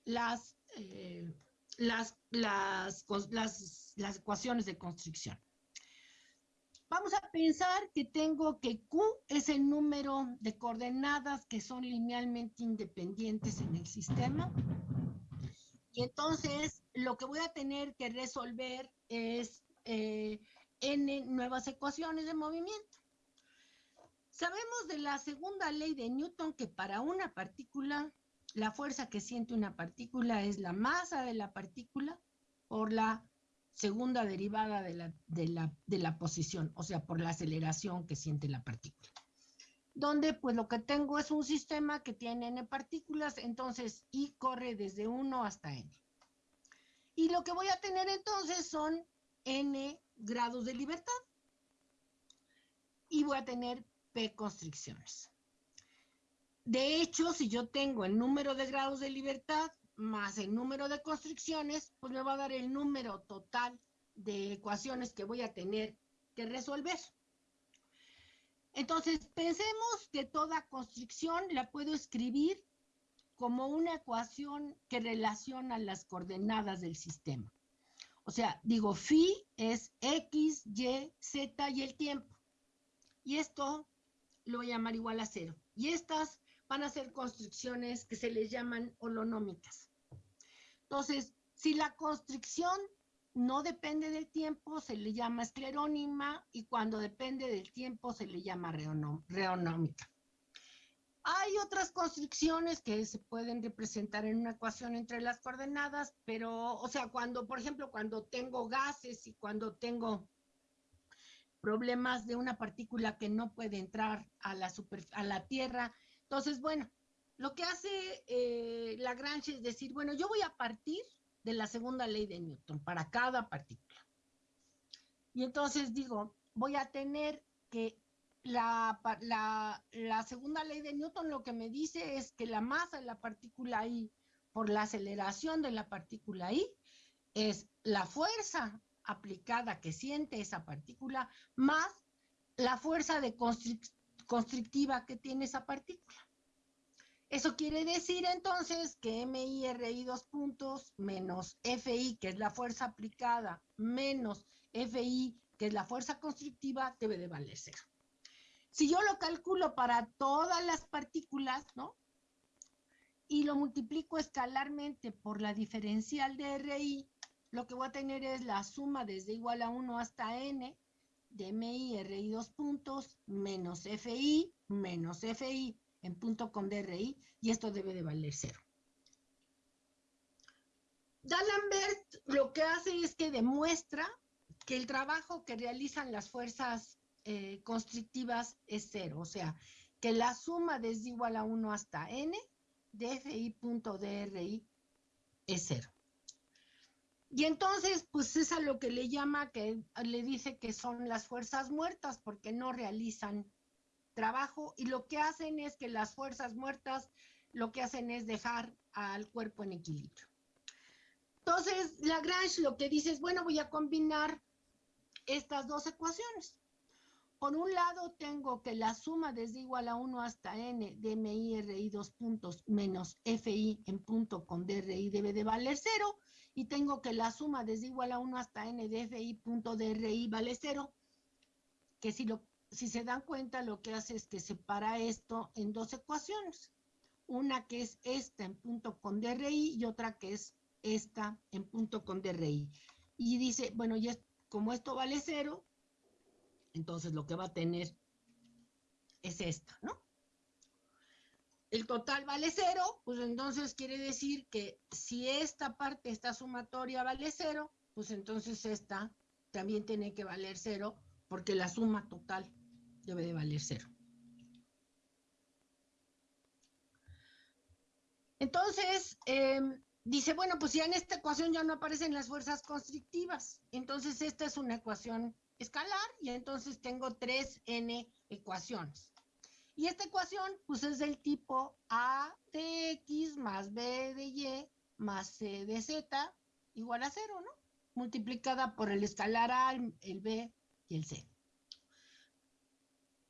[SPEAKER 1] las, eh, las, las, las ecuaciones de constricción. Vamos a pensar que tengo que Q es el número de coordenadas que son linealmente independientes en el sistema. Y entonces lo que voy a tener que resolver es eh, n nuevas ecuaciones de movimiento. Sabemos de la segunda ley de Newton que para una partícula, la fuerza que siente una partícula es la masa de la partícula por la segunda derivada de la, de la, posición, o sea, por la aceleración que siente la partícula. Donde pues lo que tengo es un sistema que tiene n partículas, entonces I corre desde 1 hasta n. Y lo que voy a tener entonces son n grados de libertad. Y voy a tener p constricciones. De hecho, si yo tengo el número de grados de libertad más el número de constricciones, pues me va a dar el número total de ecuaciones que voy a tener que resolver. Entonces, pensemos que toda constricción la puedo escribir como una ecuación que relaciona las coordenadas del sistema. O sea, digo, phi es x, y, z y el tiempo. Y esto lo voy a llamar igual a cero. Y estas van a ser constricciones que se les llaman holonómicas. Entonces, si la constricción no depende del tiempo, se le llama esclerónima y cuando depende del tiempo se le llama reonómica. Hay otras constricciones que se pueden representar en una ecuación entre las coordenadas, pero, o sea, cuando, por ejemplo, cuando tengo gases y cuando tengo problemas de una partícula que no puede entrar a la, a la Tierra, entonces, bueno, lo que hace eh, Lagrange es decir, bueno, yo voy a partir de la segunda ley de Newton para cada partícula. Y entonces digo, voy a tener que la, la, segunda ley de Newton lo que me dice es que la masa de la partícula I por la aceleración de la partícula I es la fuerza aplicada que siente esa partícula más la fuerza de constrictiva que tiene esa partícula. Eso quiere decir entonces que MI dos puntos menos FI, que es la fuerza aplicada, menos FI, que es la fuerza constrictiva, debe de valer cero. Si yo lo calculo para todas las partículas, ¿no? Y lo multiplico escalarmente por la diferencial de RI, lo que voy a tener es la suma desde igual a 1 hasta n de MI RI dos puntos menos FI menos FI en punto con DRI y esto debe de valer cero. D'Alembert lo que hace es que demuestra que el trabajo que realizan las fuerzas eh, constrictivas es cero, o sea, que la suma desde igual a 1 hasta n de FI.DRI es cero. Y entonces, pues es a lo que le llama, que le dice que son las fuerzas muertas porque no realizan trabajo y lo que hacen es que las fuerzas muertas lo que hacen es dejar al cuerpo en equilibrio. Entonces, Lagrange lo que dice es, bueno, voy a combinar estas dos ecuaciones. Por un lado, tengo que la suma desde igual a 1 hasta n de MI RI dos puntos menos FI en punto con DRI debe de valer cero y tengo que la suma desde igual a 1 hasta n de FI punto DRI vale cero, que si, lo, si se dan cuenta lo que hace es que separa esto en dos ecuaciones. Una que es esta en punto con DRI y otra que es esta en punto con DRI. Y dice, bueno, ya como esto vale cero, Entonces lo que va a tener es esta, ¿no? El total vale cero, pues entonces quiere decir que si esta parte, esta sumatoria vale cero, pues entonces esta también tiene que valer cero, porque la suma total debe de valer cero. Entonces, em, dice, bueno, pues ya en esta ecuación ya no aparecen las fuerzas constrictivas. Entonces, esta es una ecuación escalar y entonces tengo tres n ecuaciones. Y esta ecuación, pues es del tipo A de X más B de Y más C de Z igual a cero, ¿no? Multiplicada por el escalar A, el B y el C.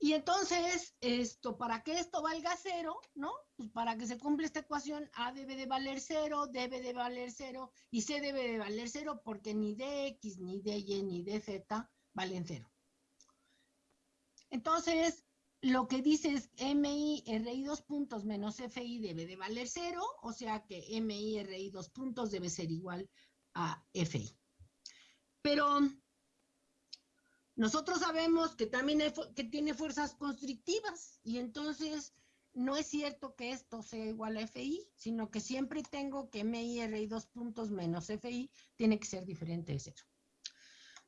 [SPEAKER 1] Y entonces, esto, para que esto valga cero, ¿no? Pues para que se cumpla esta ecuación, A debe de valer cero, debe de valer cero, y C debe de valer cero porque ni DX, ni DY, ni DZ valen cero. Entonces, lo que dice es MI RI dos puntos menos FI debe de valer cero, o sea que MI RI dos puntos debe ser igual a FI. Pero nosotros sabemos que también que tiene fuerzas constrictivas y entonces no es cierto que esto sea igual a FI, sino que siempre tengo que MI RI dos puntos menos FI tiene que ser diferente de cero.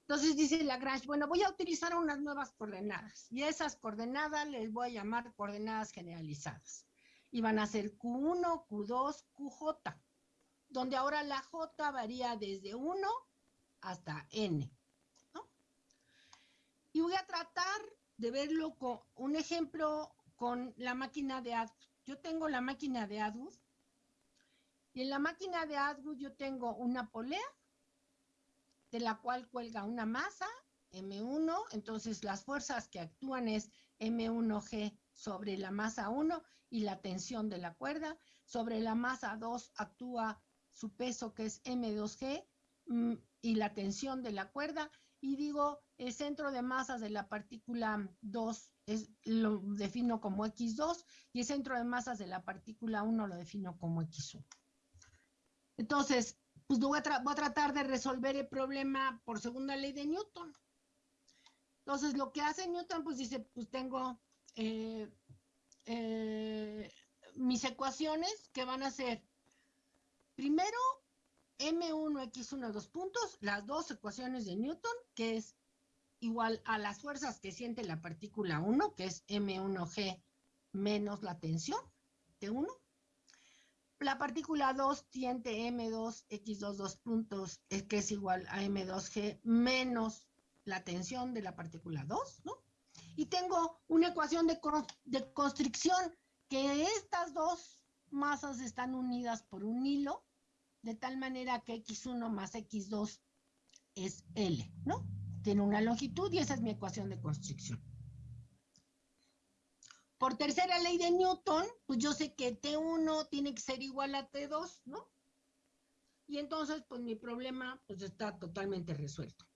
[SPEAKER 1] Entonces dice Lagrange, bueno, voy a utilizar unas nuevas coordenadas y esas coordenadas les voy a llamar coordenadas generalizadas. Y van a ser Q1, Q2, QJ, donde ahora la J varía desde 1 hasta N. Y voy a tratar de verlo con un ejemplo con la máquina de ADWOOD. Yo tengo la máquina de ADWOOD y en la máquina de ADWOOD yo tengo una polea de la cual cuelga una masa, M1, entonces las fuerzas que actúan es M1G sobre la masa 1 y la tensión de la cuerda, sobre la masa 2 actúa su peso que es M2G mm, y la tensión de la cuerda, y digo, el centro de masas de la partícula 2 es, lo defino como X2 y el centro de masas de la partícula 1 lo defino como X1. Entonces, pues voy a, voy a tratar de resolver el problema por segunda ley de Newton. Entonces, lo que hace Newton, pues dice, pues tengo eh, eh, mis ecuaciones que van a ser, primero, M1, X1, dos puntos, las dos ecuaciones de Newton, que es igual a las fuerzas que siente la partícula 1, que es M1G menos la tensión de 1. La partícula 2 tiene M2, X2, dos puntos, es que es igual a M2G menos la tensión de la partícula 2, ¿no? Y tengo una ecuación de, de constricción que estas dos masas están unidas por un hilo, de tal manera que X1 más X2 es L, ¿no? Tiene una longitud y esa es mi ecuación de constricción. Por tercera ley de Newton, pues yo sé que T1 tiene que ser igual a T2, ¿no? Y entonces, pues mi problema pues está totalmente resuelto.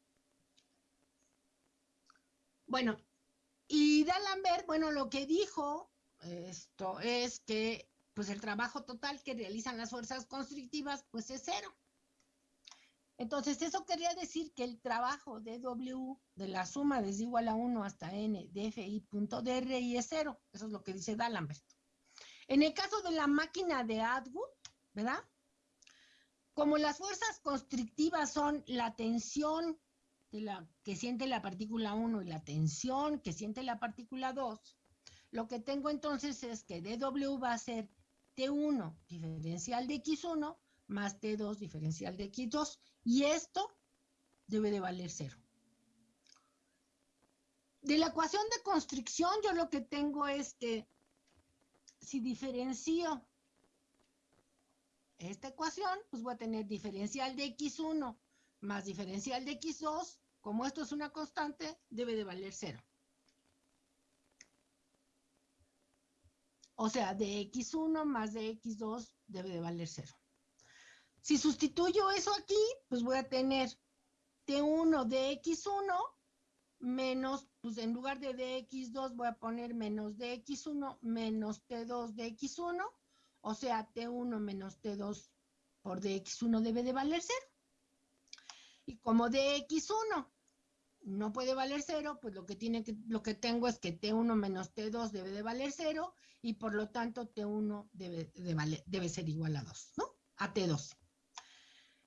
[SPEAKER 1] Bueno, y D'Alembert, bueno, lo que dijo esto es que pues el trabajo total que realizan las fuerzas constrictivas pues es cero. Entonces, eso quería decir que el trabajo de W de la suma desde igual a 1 hasta n de fi punto y es cero. Eso es lo que dice D'Alembert. En el caso de la máquina de Atwood, ¿verdad? Como las fuerzas constrictivas son la tensión de la, que siente la partícula 1 y la tensión que siente la partícula 2, lo que tengo entonces es que dw va a ser T1 diferencial de X1 más T2 diferencial de X2 y esto debe de valer cero. De la ecuación de constricción yo lo que tengo es que si diferencio esta ecuación, pues voy a tener diferencial de X1 más diferencial de X2, como esto es una constante, debe de valer cero. O sea, de X1 más de X2 debe de valer cero. Si sustituyo eso aquí, pues voy a tener T1 de X1 menos, pues en lugar de dx2 voy a poner menos dx1 menos t2 de x1, o sea, t1 menos t2 por dx1 debe de valer 0. Y como dx1 no puede valer cero, pues lo que, tiene que, lo que tengo es que T1 menos T2 debe de valer cero y por lo tanto T1 debe, de debe ser igual a 2, ¿no? A T2.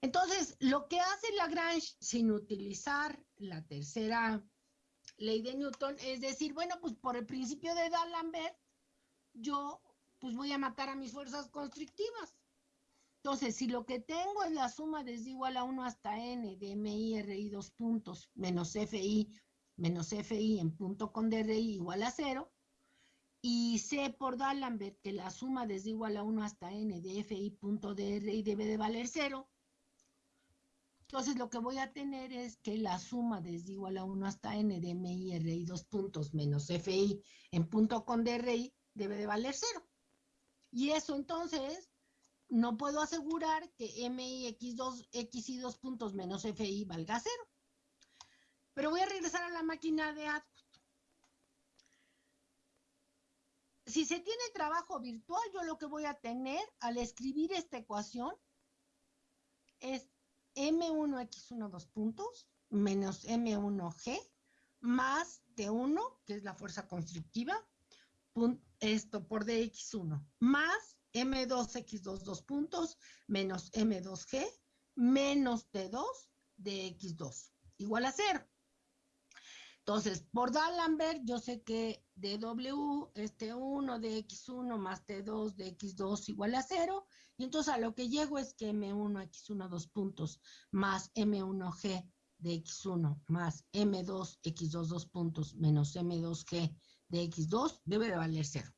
[SPEAKER 1] Entonces, lo que hace Lagrange sin utilizar la tercera ley de Newton es decir, bueno, pues por el principio de D'Alembert, yo pues voy a matar a mis fuerzas constrictivas. Entonces, si lo que tengo es la suma desde igual a 1 hasta n de MI, RI dos puntos, menos FI, menos FI en punto con DRI igual a 0, y sé por D'Alembert que la suma desde igual a 1 hasta n de FI punto DRI debe de valer 0, entonces lo que voy a tener es que la suma desde igual a 1 hasta n de MI, RI dos puntos, menos FI en punto con DRI debe de valer 0. Y eso entonces no puedo asegurar que MI X2, X y 2 puntos menos FI valga cero. Pero voy a regresar a la máquina de Atwood. Si se tiene trabajo virtual, yo lo que voy a tener al escribir esta ecuación es M1X1 dos puntos menos M1G más T1, que es la fuerza constructiva, esto por DX1, más M2X2 dos puntos menos M2G menos T2 de X2 igual a cero. Entonces, por D'Alembert, yo sé que dw es T1 de X1 más T2 de X2 igual a cero. Y entonces a lo que llego es que M1 X1 dos puntos más M1G de X1 más M2 X2 dos puntos menos M2G de X2 debe de valer cero.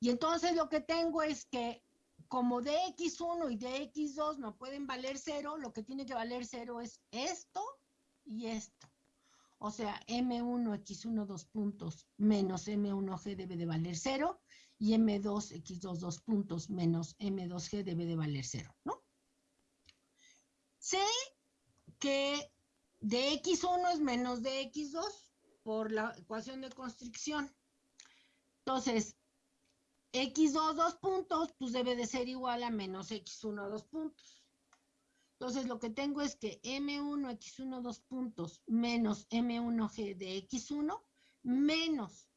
[SPEAKER 1] Y entonces lo que tengo es que como dx1 y dx2 no pueden valer cero, lo que tiene que valer cero es esto y esto. O sea, M1, X1, dos puntos, menos M1G debe de valer cero, y M2, X2, dos puntos, menos M2G debe de valer cero, ¿no? Sé que dx1 es menos dx2 por la ecuación de constricción. Entonces, x2 dos puntos, pues debe de ser igual a menos x1 dos puntos. Entonces lo que tengo es que m1 x1 dos puntos menos m1g de x1 menos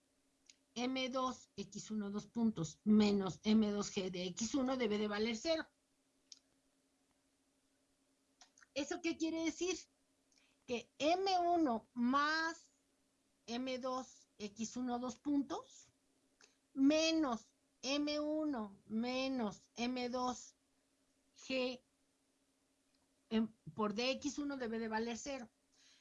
[SPEAKER 1] m2 x1 dos puntos menos m2g de x1 debe de valer cero. ¿Eso qué quiere decir? Que m1 más m2 x1 dos puntos menos M1 menos M2 Por DX1 debe de valer 0.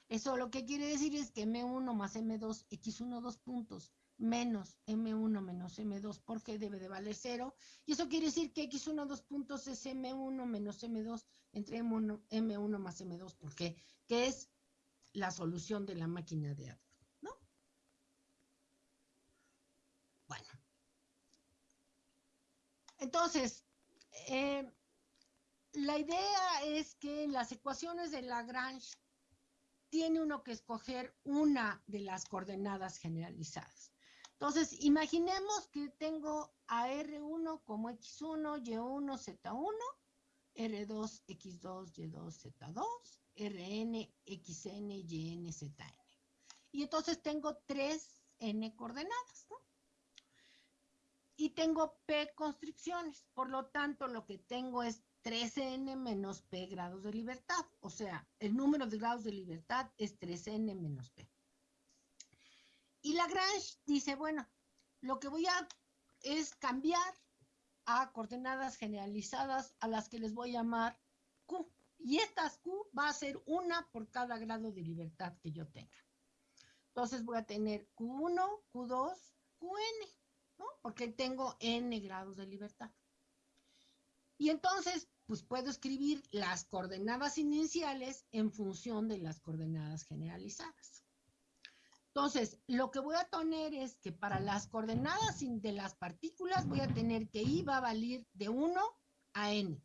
[SPEAKER 1] Eso lo que quiere decir es que M1 más M2, X1 dos puntos, menos M1 menos M2 por G debe de valer 0. Y eso quiere decir que X1 dos puntos es M1 menos M2 entre M1, M1 más M2 por G, que es la solución de la máquina de Edward, ¿no? Bueno. Entonces, eh, la idea es que en las ecuaciones de Lagrange tiene uno que escoger una de las coordenadas generalizadas. Entonces, imaginemos que tengo a R1 como X1, Y1, Z1, R2, X2, Y2, Z2, Rn, Xn, Yn, Zn. Y entonces tengo tres N coordenadas, ¿no? y tengo P constricciones. Por lo tanto, lo que tengo es 13n menos P grados de libertad. O sea, el número de grados de libertad es 13n menos P. Y Lagrange dice, bueno, lo que voy a es cambiar a coordenadas generalizadas a las que les voy a llamar Q. Y estas Q va a ser una por cada grado de libertad que yo tenga. Entonces voy a tener Q1, Q2, Qn porque tengo n grados de libertad. Y entonces, pues puedo escribir las coordenadas iniciales en función de las coordenadas generalizadas. Entonces, lo que voy a tener es que para las coordenadas de las partículas voy a tener que I va a valer de 1 a n.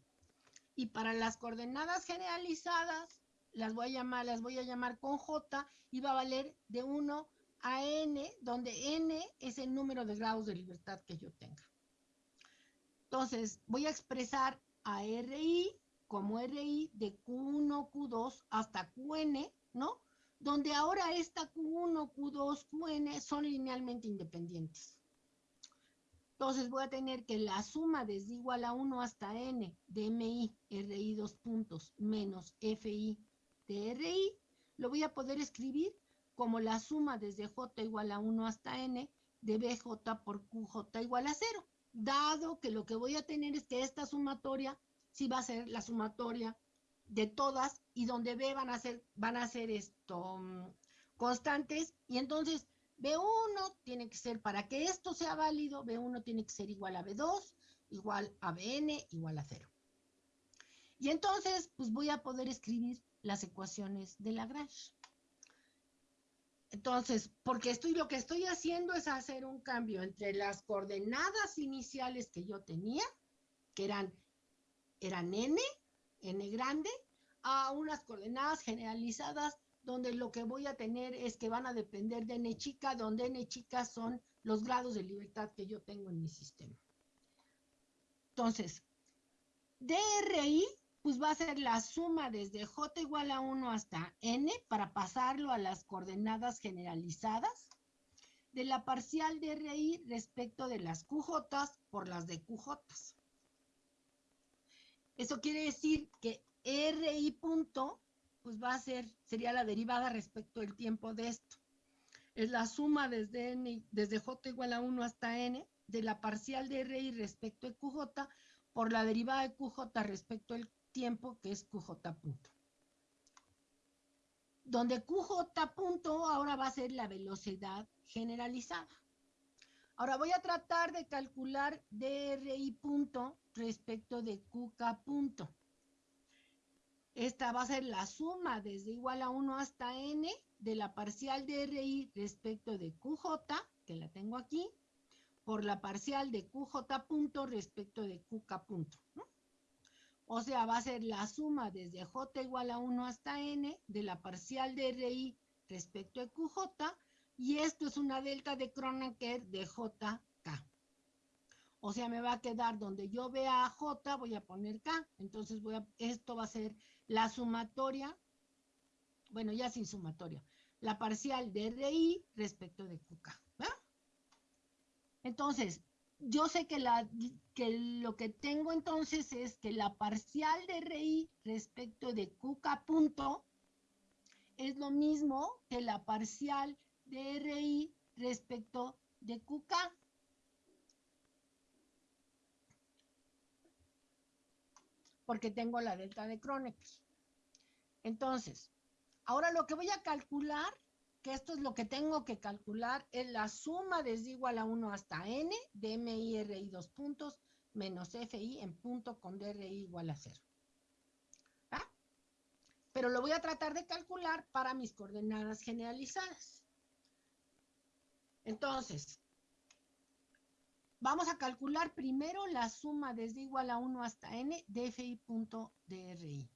[SPEAKER 1] Y para las coordenadas generalizadas, las voy a llamar, las voy a llamar con J y va a valer de 1 a n, donde n es el número de grados de libertad que yo tenga. Entonces, voy a expresar a RI como RI de Q1, Q2 hasta QN, ¿no? Donde ahora esta Q1, Q2, QN son linealmente independientes. Entonces voy a tener que la suma desde igual a 1 hasta n de mi, ri dos puntos, menos fi de ri, lo voy a poder escribir como la suma desde j igual a 1 hasta n de bj por qj igual a 0, dado que lo que voy a tener es que esta sumatoria sí va a ser la sumatoria de todas y donde b van a ser, van a ser esto, constantes y entonces B1 tiene que ser, para que esto sea válido, B1 tiene que ser igual a B2, igual a Bn, igual a 0. Y entonces, pues voy a poder escribir las ecuaciones de Lagrange. Entonces, porque estoy, lo que estoy haciendo es hacer un cambio entre las coordenadas iniciales que yo tenía, que eran, eran n, n grande, a unas coordenadas generalizadas donde lo que voy a tener es que van a depender de n chica, donde n chica son los grados de libertad que yo tengo en mi sistema. Entonces, DRI, pues va a ser la suma desde J igual a 1 hasta N para pasarlo a las coordenadas generalizadas de la parcial DRI respecto de las QJ por las de QJ. Eso quiere decir que RI punto pues va a ser, sería la derivada respecto del tiempo de esto. Es la suma desde, n, desde j igual a 1 hasta n de la parcial de RI respecto de QJ por la derivada de QJ respecto al tiempo que es QJ punto. Donde QJ punto ahora va a ser la velocidad generalizada. Ahora voy a tratar de calcular DRI punto respecto de QK punto. Esta va a ser la suma desde igual a 1 hasta n de la parcial de RI respecto de QJ, que la tengo aquí, por la parcial de QJ punto respecto de QK punto. O sea, va a ser la suma desde J igual a 1 hasta n de la parcial de RI respecto de QJ, y esto es una delta de Kronecker de JK. O sea, me va a quedar donde yo vea J, voy a poner K. Entonces voy a, esto va a ser la sumatoria, bueno, ya sin sumatoria, la parcial de RI respecto de QK. Entonces, yo sé que, lo que tengo entonces es que la parcial de RI respecto de QK punto es lo mismo que la parcial de RI respecto de QK. porque tengo la delta de Kronecker. Entonces, ahora lo que voy a calcular, esto es lo que tengo que calcular, es la suma desde igual a 1 hasta n de MI RI dos puntos menos FI en punto con DRI igual a 0. Pero lo voy a tratar de calcular para mis coordenadas generalizadas. Entonces, Vamos a calcular primero la suma desde igual a 1 hasta n de fi.dri.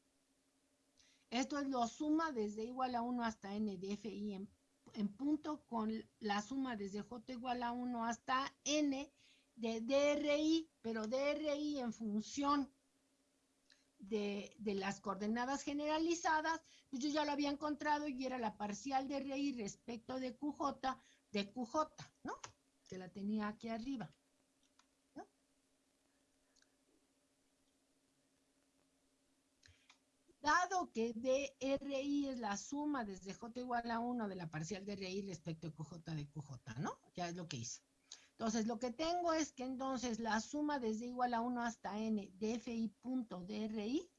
[SPEAKER 1] Esto es la suma desde igual a 1 hasta n de fi en, en, punto con la suma desde j igual a 1 hasta n de DRI, pero DRI en función de, de, las coordenadas generalizadas, pues yo ya lo había encontrado y era la parcial de RI respecto de QJ de QJ, ¿no? Que la tenía aquí arriba. Dado que DRI es la suma desde J igual a 1 de la parcial de RI respecto a QJ de QJ, ¿no? Ya es lo que hice. Entonces, lo que tengo es que entonces la suma desde igual a 1 hasta n de FI punto DRI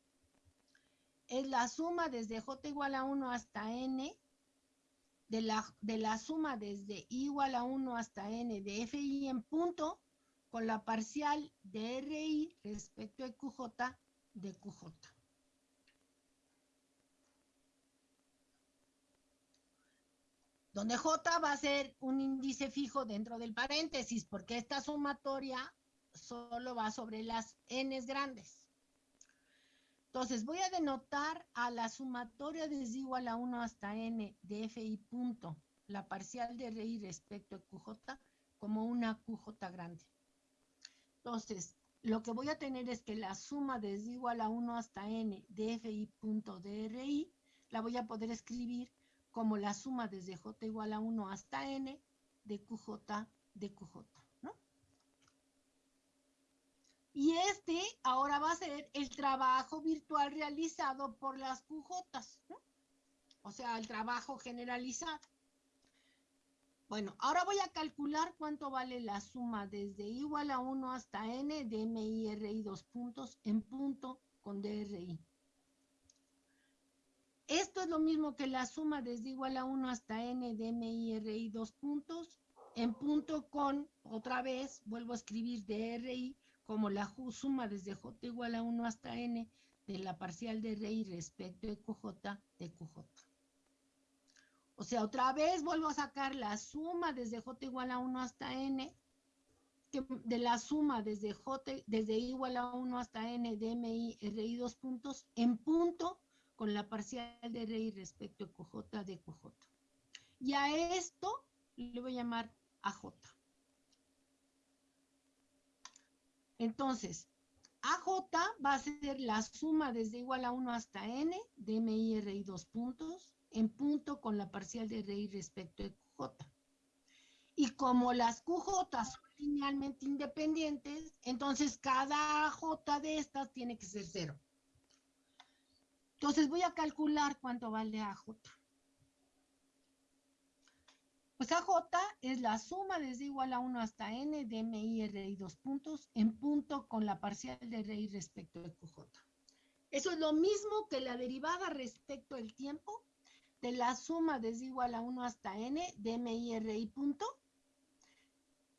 [SPEAKER 1] es la suma desde J igual a 1 hasta n de la, de la suma desde igual a 1 hasta n de FI en punto con la parcial de RI respecto a QJ de QJ. Donde J va a ser un índice fijo dentro del paréntesis, porque esta sumatoria solo va sobre las n grandes. Entonces, voy a denotar a la sumatoria desde igual a 1 hasta n de fi punto, la parcial de RI respecto a QJ, como una QJ grande. Entonces, lo que voy a tener es que la suma desde igual a 1 hasta n de fi.dri la voy a poder escribir como la suma desde j igual a 1 hasta n de qj de qj, ¿no? Y este ahora va a ser el trabajo virtual realizado por las QJ, ¿no? O sea, el trabajo generalizado. Bueno, ahora voy a calcular cuánto vale la suma desde igual a 1 hasta n de MIRI dos puntos en punto con DRI. Esto es lo mismo que la suma desde igual a 1 hasta n de MIRI dos puntos en punto con, otra vez, vuelvo a escribir DRI como la suma desde J igual a 1 hasta n de la parcial de RI respecto de QJ de QJ. O sea, otra vez vuelvo a sacar la suma desde j igual a 1 hasta n, de la suma desde j, desde igual a 1 hasta n de mi ri dos puntos en punto con la parcial de ri respecto a qj de qj. Y a esto le voy a llamar aj. Entonces, AJ va a ser la suma desde igual a 1 hasta n de mi ri dos puntos en punto con la parcial de RI respecto de QJ. Y como las QJ son linealmente independientes, entonces cada J de estas tiene que ser cero. Entonces voy a calcular cuánto vale AJ. Pues AJ es la suma desde igual a 1 hasta n de MI RI dos puntos en punto con la parcial de RI respecto de QJ. Eso es lo mismo que la derivada respecto del tiempo de la suma desde igual a 1 hasta n de MIRI punto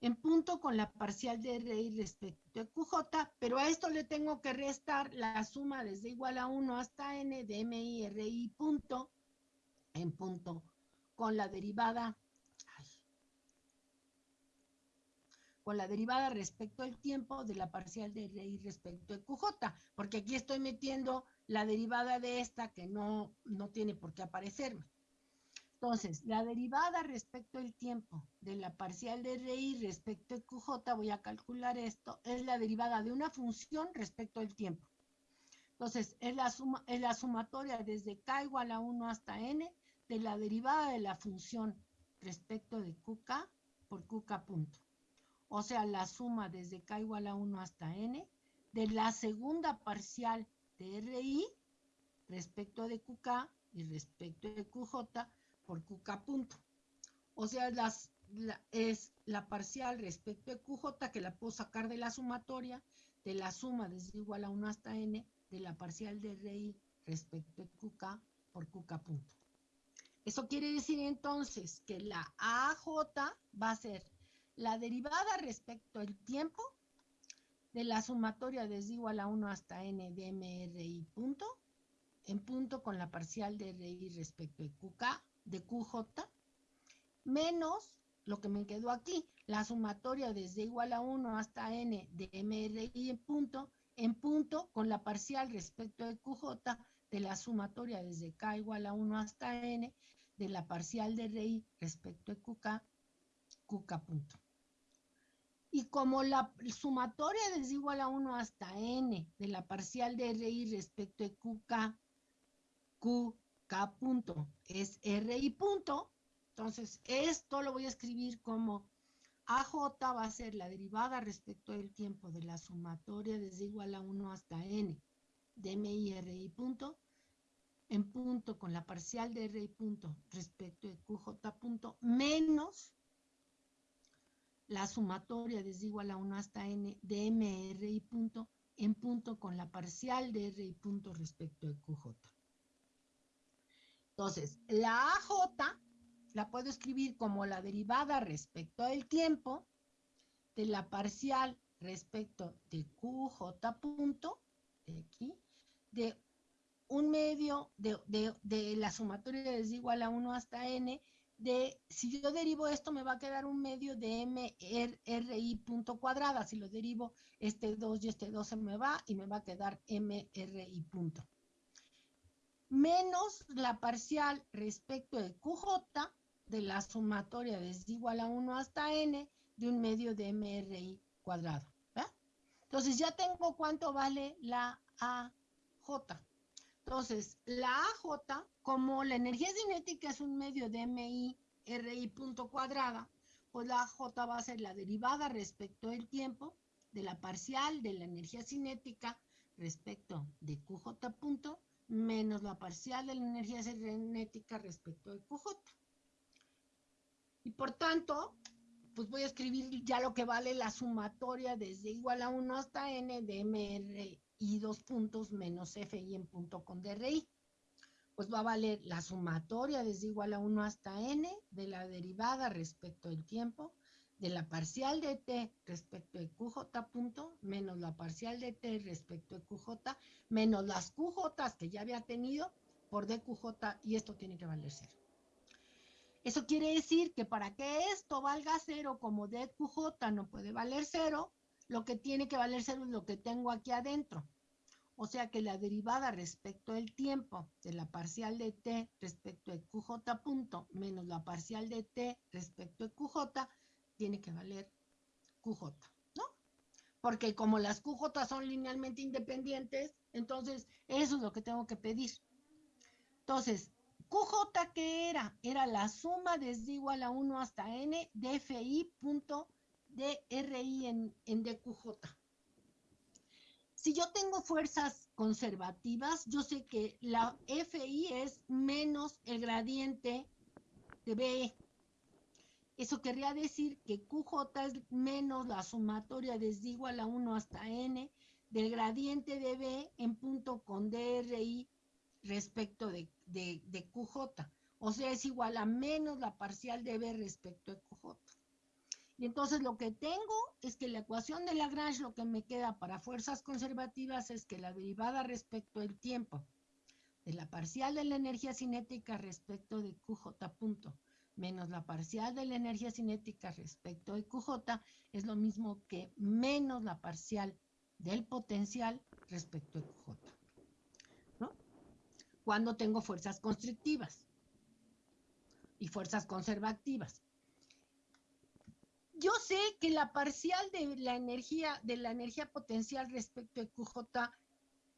[SPEAKER 1] en punto con la parcial de RI respecto a QJ, pero a esto le tengo que restar la suma desde igual a 1 hasta n de MIRI punto en punto con la derivada con la derivada respecto al tiempo de la parcial de RI respecto a QJ, porque aquí estoy metiendo la derivada de esta que no, no tiene por qué aparecerme. Entonces, la derivada respecto al tiempo de la parcial de RI respecto a QJ, voy a calcular esto, es la derivada de una función respecto al tiempo. Entonces, es la, suma, es la sumatoria desde k igual a 1 hasta n de la derivada de la función respecto de qk por qk punto. O sea, la suma desde k igual a 1 hasta n de la segunda parcial de RI respecto de QK y respecto de QJ por QK punto. O sea, es la parcial respecto de QJ que la puedo sacar de la sumatoria de la suma desde igual a 1 hasta n de la parcial de RI respecto de QK por QK punto. Eso quiere decir entonces que la AJ va a ser la derivada respecto al tiempo de la sumatoria desde igual a 1 hasta n de MRI punto, en punto con la parcial de RI respecto de QK, de QJ, menos lo que me quedó aquí, la sumatoria desde igual a 1 hasta n de MRI en punto, en punto con la parcial respecto de QJ de la sumatoria desde K igual a 1 hasta n de la parcial de RI respecto de QK, QK punto. Y como la sumatoria es igual a 1 hasta n de la parcial de RI respecto de QK, QK punto es RI punto, entonces esto lo voy a escribir como AJ va a ser la derivada respecto del tiempo de la sumatoria desde igual a 1 hasta n de MI RI punto en punto con la parcial de RI punto respecto de QJ punto menos la sumatoria desde igual a 1 hasta n de MRI punto en punto con la parcial de RI punto respecto de QJ. Entonces, la AJ la puedo escribir como la derivada respecto del tiempo de la parcial respecto de QJ punto, de aquí, de un medio de, la sumatoria desde igual a 1 hasta n de, si yo derivo esto, me va a quedar un medio de MRI punto cuadrada. Si lo derivo, este 2 y este 2 se me va y me va a quedar MRI punto. Menos la parcial respecto de QJ de la sumatoria desde igual a 1 hasta n de un medio de MRI cuadrado. Entonces ya tengo cuánto vale la AJ. Entonces, la AJ, como la energía cinética es un medio de MI, RI punto cuadrada, pues la AJ va a ser la derivada respecto del tiempo de la parcial de la energía cinética respecto de QJ punto menos la parcial de la energía cinética respecto de QJ. Y por tanto, pues voy a escribir ya lo que vale la sumatoria desde igual a 1 hasta n de MR y dos puntos menos FI en punto con DRI. Pues va a valer la sumatoria desde igual a 1 hasta n de la derivada respecto del tiempo de la parcial de t respecto de QJ punto menos la parcial de t respecto de QJ menos las QJ que ya había tenido por DQJ y esto tiene que valer cero. Eso quiere decir que para que esto valga cero, como DQJ no puede valer cero, lo que tiene que valer cero es lo que tengo aquí adentro. O sea que la derivada respecto del tiempo de la parcial de t respecto de QJ punto menos la parcial de t respecto de QJ tiene que valer QJ, ¿no? Porque como las QJ son linealmente independientes, entonces eso es lo que tengo que pedir. Entonces, QJ, ¿qué era? Era la suma desde igual a 1 hasta n de FI punto DRI en, en DQJ. Si yo tengo fuerzas conservativas, yo sé que la FI es menos el gradiente de B. Eso querría decir que QJ es menos la sumatoria desde igual a 1 hasta n del gradiente de B en punto con DRI respecto de, de, QJ. O sea, es igual a menos la parcial de B respecto de QJ. Y entonces lo que tengo es que la ecuación de Lagrange, lo que me queda para fuerzas conservativas es que la derivada respecto del tiempo de la parcial de la energía cinética respecto de QJ punto menos la parcial de la energía cinética respecto de QJ es lo mismo que menos la parcial del potencial respecto de QJ cuando tengo fuerzas constrictivas y fuerzas conservativas. Yo sé que la parcial de la energía, de la energía potencial respecto de QJ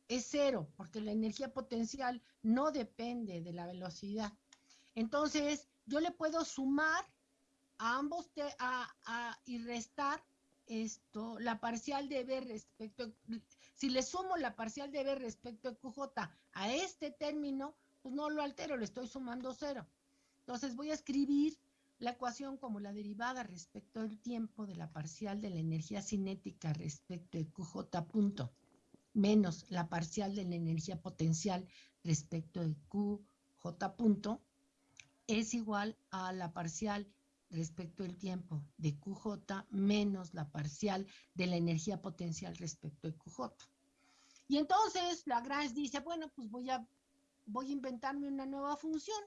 [SPEAKER 1] es cero, porque la energía potencial no depende de la velocidad. Entonces, yo le puedo sumar a ambos y restar esto, la parcial de B respecto, si le sumo la parcial de B respecto a QJ a este término, pues no lo altero, le estoy sumando cero. Entonces voy a escribir la ecuación como la derivada respecto al tiempo de la parcial de la energía cinética respecto de QJ punto, menos la parcial de la energía potencial respecto de QJ punto, es igual a la parcial respecto del tiempo de QJ menos la parcial de la energía potencial respecto de QJ. Y entonces Lagrange dice, bueno, pues voy a, voy a inventarme una nueva función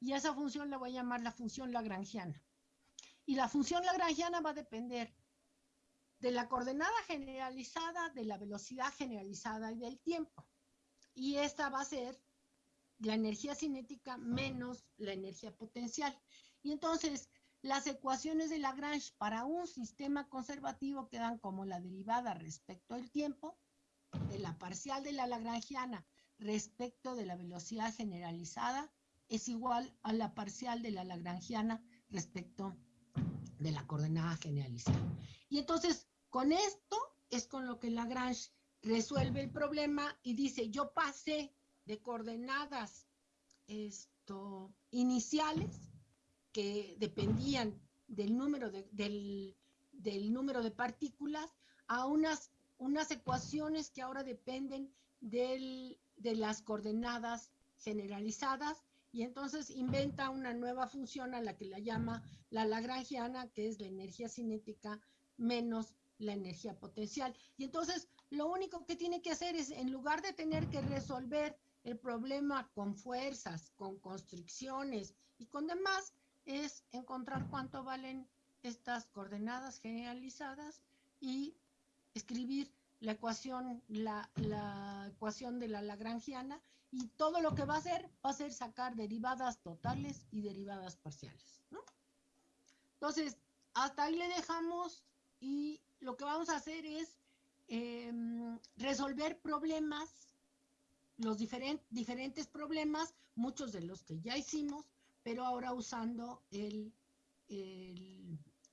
[SPEAKER 1] y esa función la voy a llamar la función lagrangiana. Y la función lagrangiana va a depender de la coordenada generalizada, de la velocidad generalizada y del tiempo. Y esta va a ser la energía cinética menos la energía potencial. Y entonces, las ecuaciones de Lagrange para un sistema conservativo quedan como la derivada respecto al tiempo de la parcial de la lagrangiana respecto de la velocidad generalizada es igual a la parcial de la lagrangiana respecto de la coordenada generalizada. Y entonces, con esto es con lo que Lagrange resuelve el problema y dice, yo pasé de coordenadas esto, iniciales que dependían del número de, del, del número de partículas a unas, unas ecuaciones que ahora dependen del, de las coordenadas generalizadas y entonces inventa una nueva función a la que la llama la lagrangiana, que es la energía cinética menos la energía potencial. Y entonces lo único que tiene que hacer es, en lugar de tener que resolver el problema con fuerzas, con constricciones y con demás, es encontrar cuánto valen estas coordenadas generalizadas y escribir la ecuación, la, ecuación de la lagrangiana y todo lo que va a hacer va a ser sacar derivadas totales y derivadas parciales. Entonces, hasta ahí le dejamos y lo que vamos a hacer es em, resolver problemas, los diferentes problemas, muchos de los que ya hicimos, pero ahora usando el,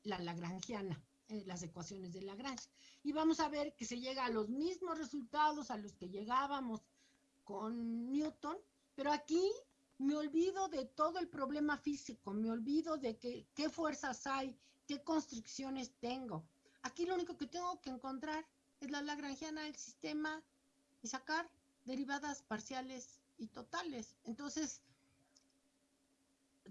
[SPEAKER 1] la lagrangiana, eh, las ecuaciones de Lagrange. Y vamos a ver que se llega a los mismos resultados a los que llegábamos con Newton, pero aquí me olvido de todo el problema físico, me olvido de que, qué fuerzas hay, qué constricciones tengo. Aquí lo único que tengo que encontrar es la lagrangiana del sistema y sacar derivadas parciales y totales. Entonces,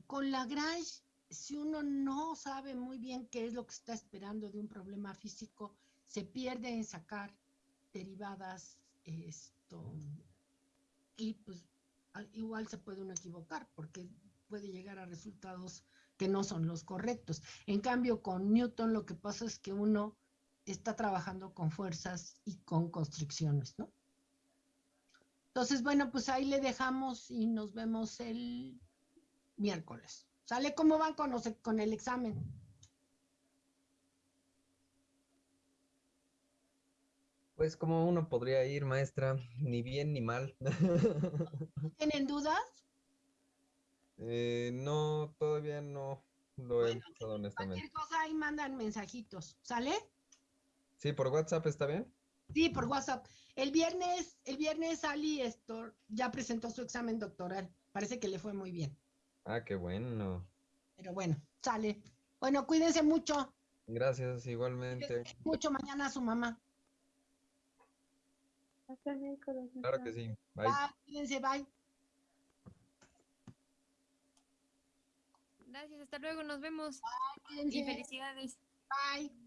[SPEAKER 1] con Lagrange, si uno no sabe muy bien qué es lo que está esperando de un problema físico, se pierde en sacar derivadas esto y pues igual se puede uno equivocar porque puede llegar a resultados que no son los correctos. En cambio, con Newton lo que pasa es que uno está trabajando con fuerzas y con constricciones, ¿no? Entonces, bueno, pues ahí le dejamos y nos vemos el miércoles. ¿Sale cómo van con, con el examen?
[SPEAKER 2] Pues como uno podría ir, maestra, ni bien ni mal.
[SPEAKER 1] ¿Tienen dudas?
[SPEAKER 2] Eh, no, todavía no lo he pensado honestamente.
[SPEAKER 1] Cualquier cosa ahí mandan mensajitos, ¿sale?
[SPEAKER 2] Sí, por WhatsApp está bien.
[SPEAKER 1] Sí, por WhatsApp. El viernes, el viernes Ali esto ya presentó su examen doctoral. Parece que le fue muy bien.
[SPEAKER 2] Ah, qué bueno.
[SPEAKER 1] Pero bueno, sale. Bueno, cuídense mucho.
[SPEAKER 2] Gracias, igualmente.
[SPEAKER 1] Mucho mañana a su mamá.
[SPEAKER 2] Claro que sí.
[SPEAKER 1] Bye. Cuídense, bye.
[SPEAKER 3] Gracias, hasta luego, nos vemos.
[SPEAKER 1] Bye,
[SPEAKER 3] y felicidades.
[SPEAKER 1] Bye.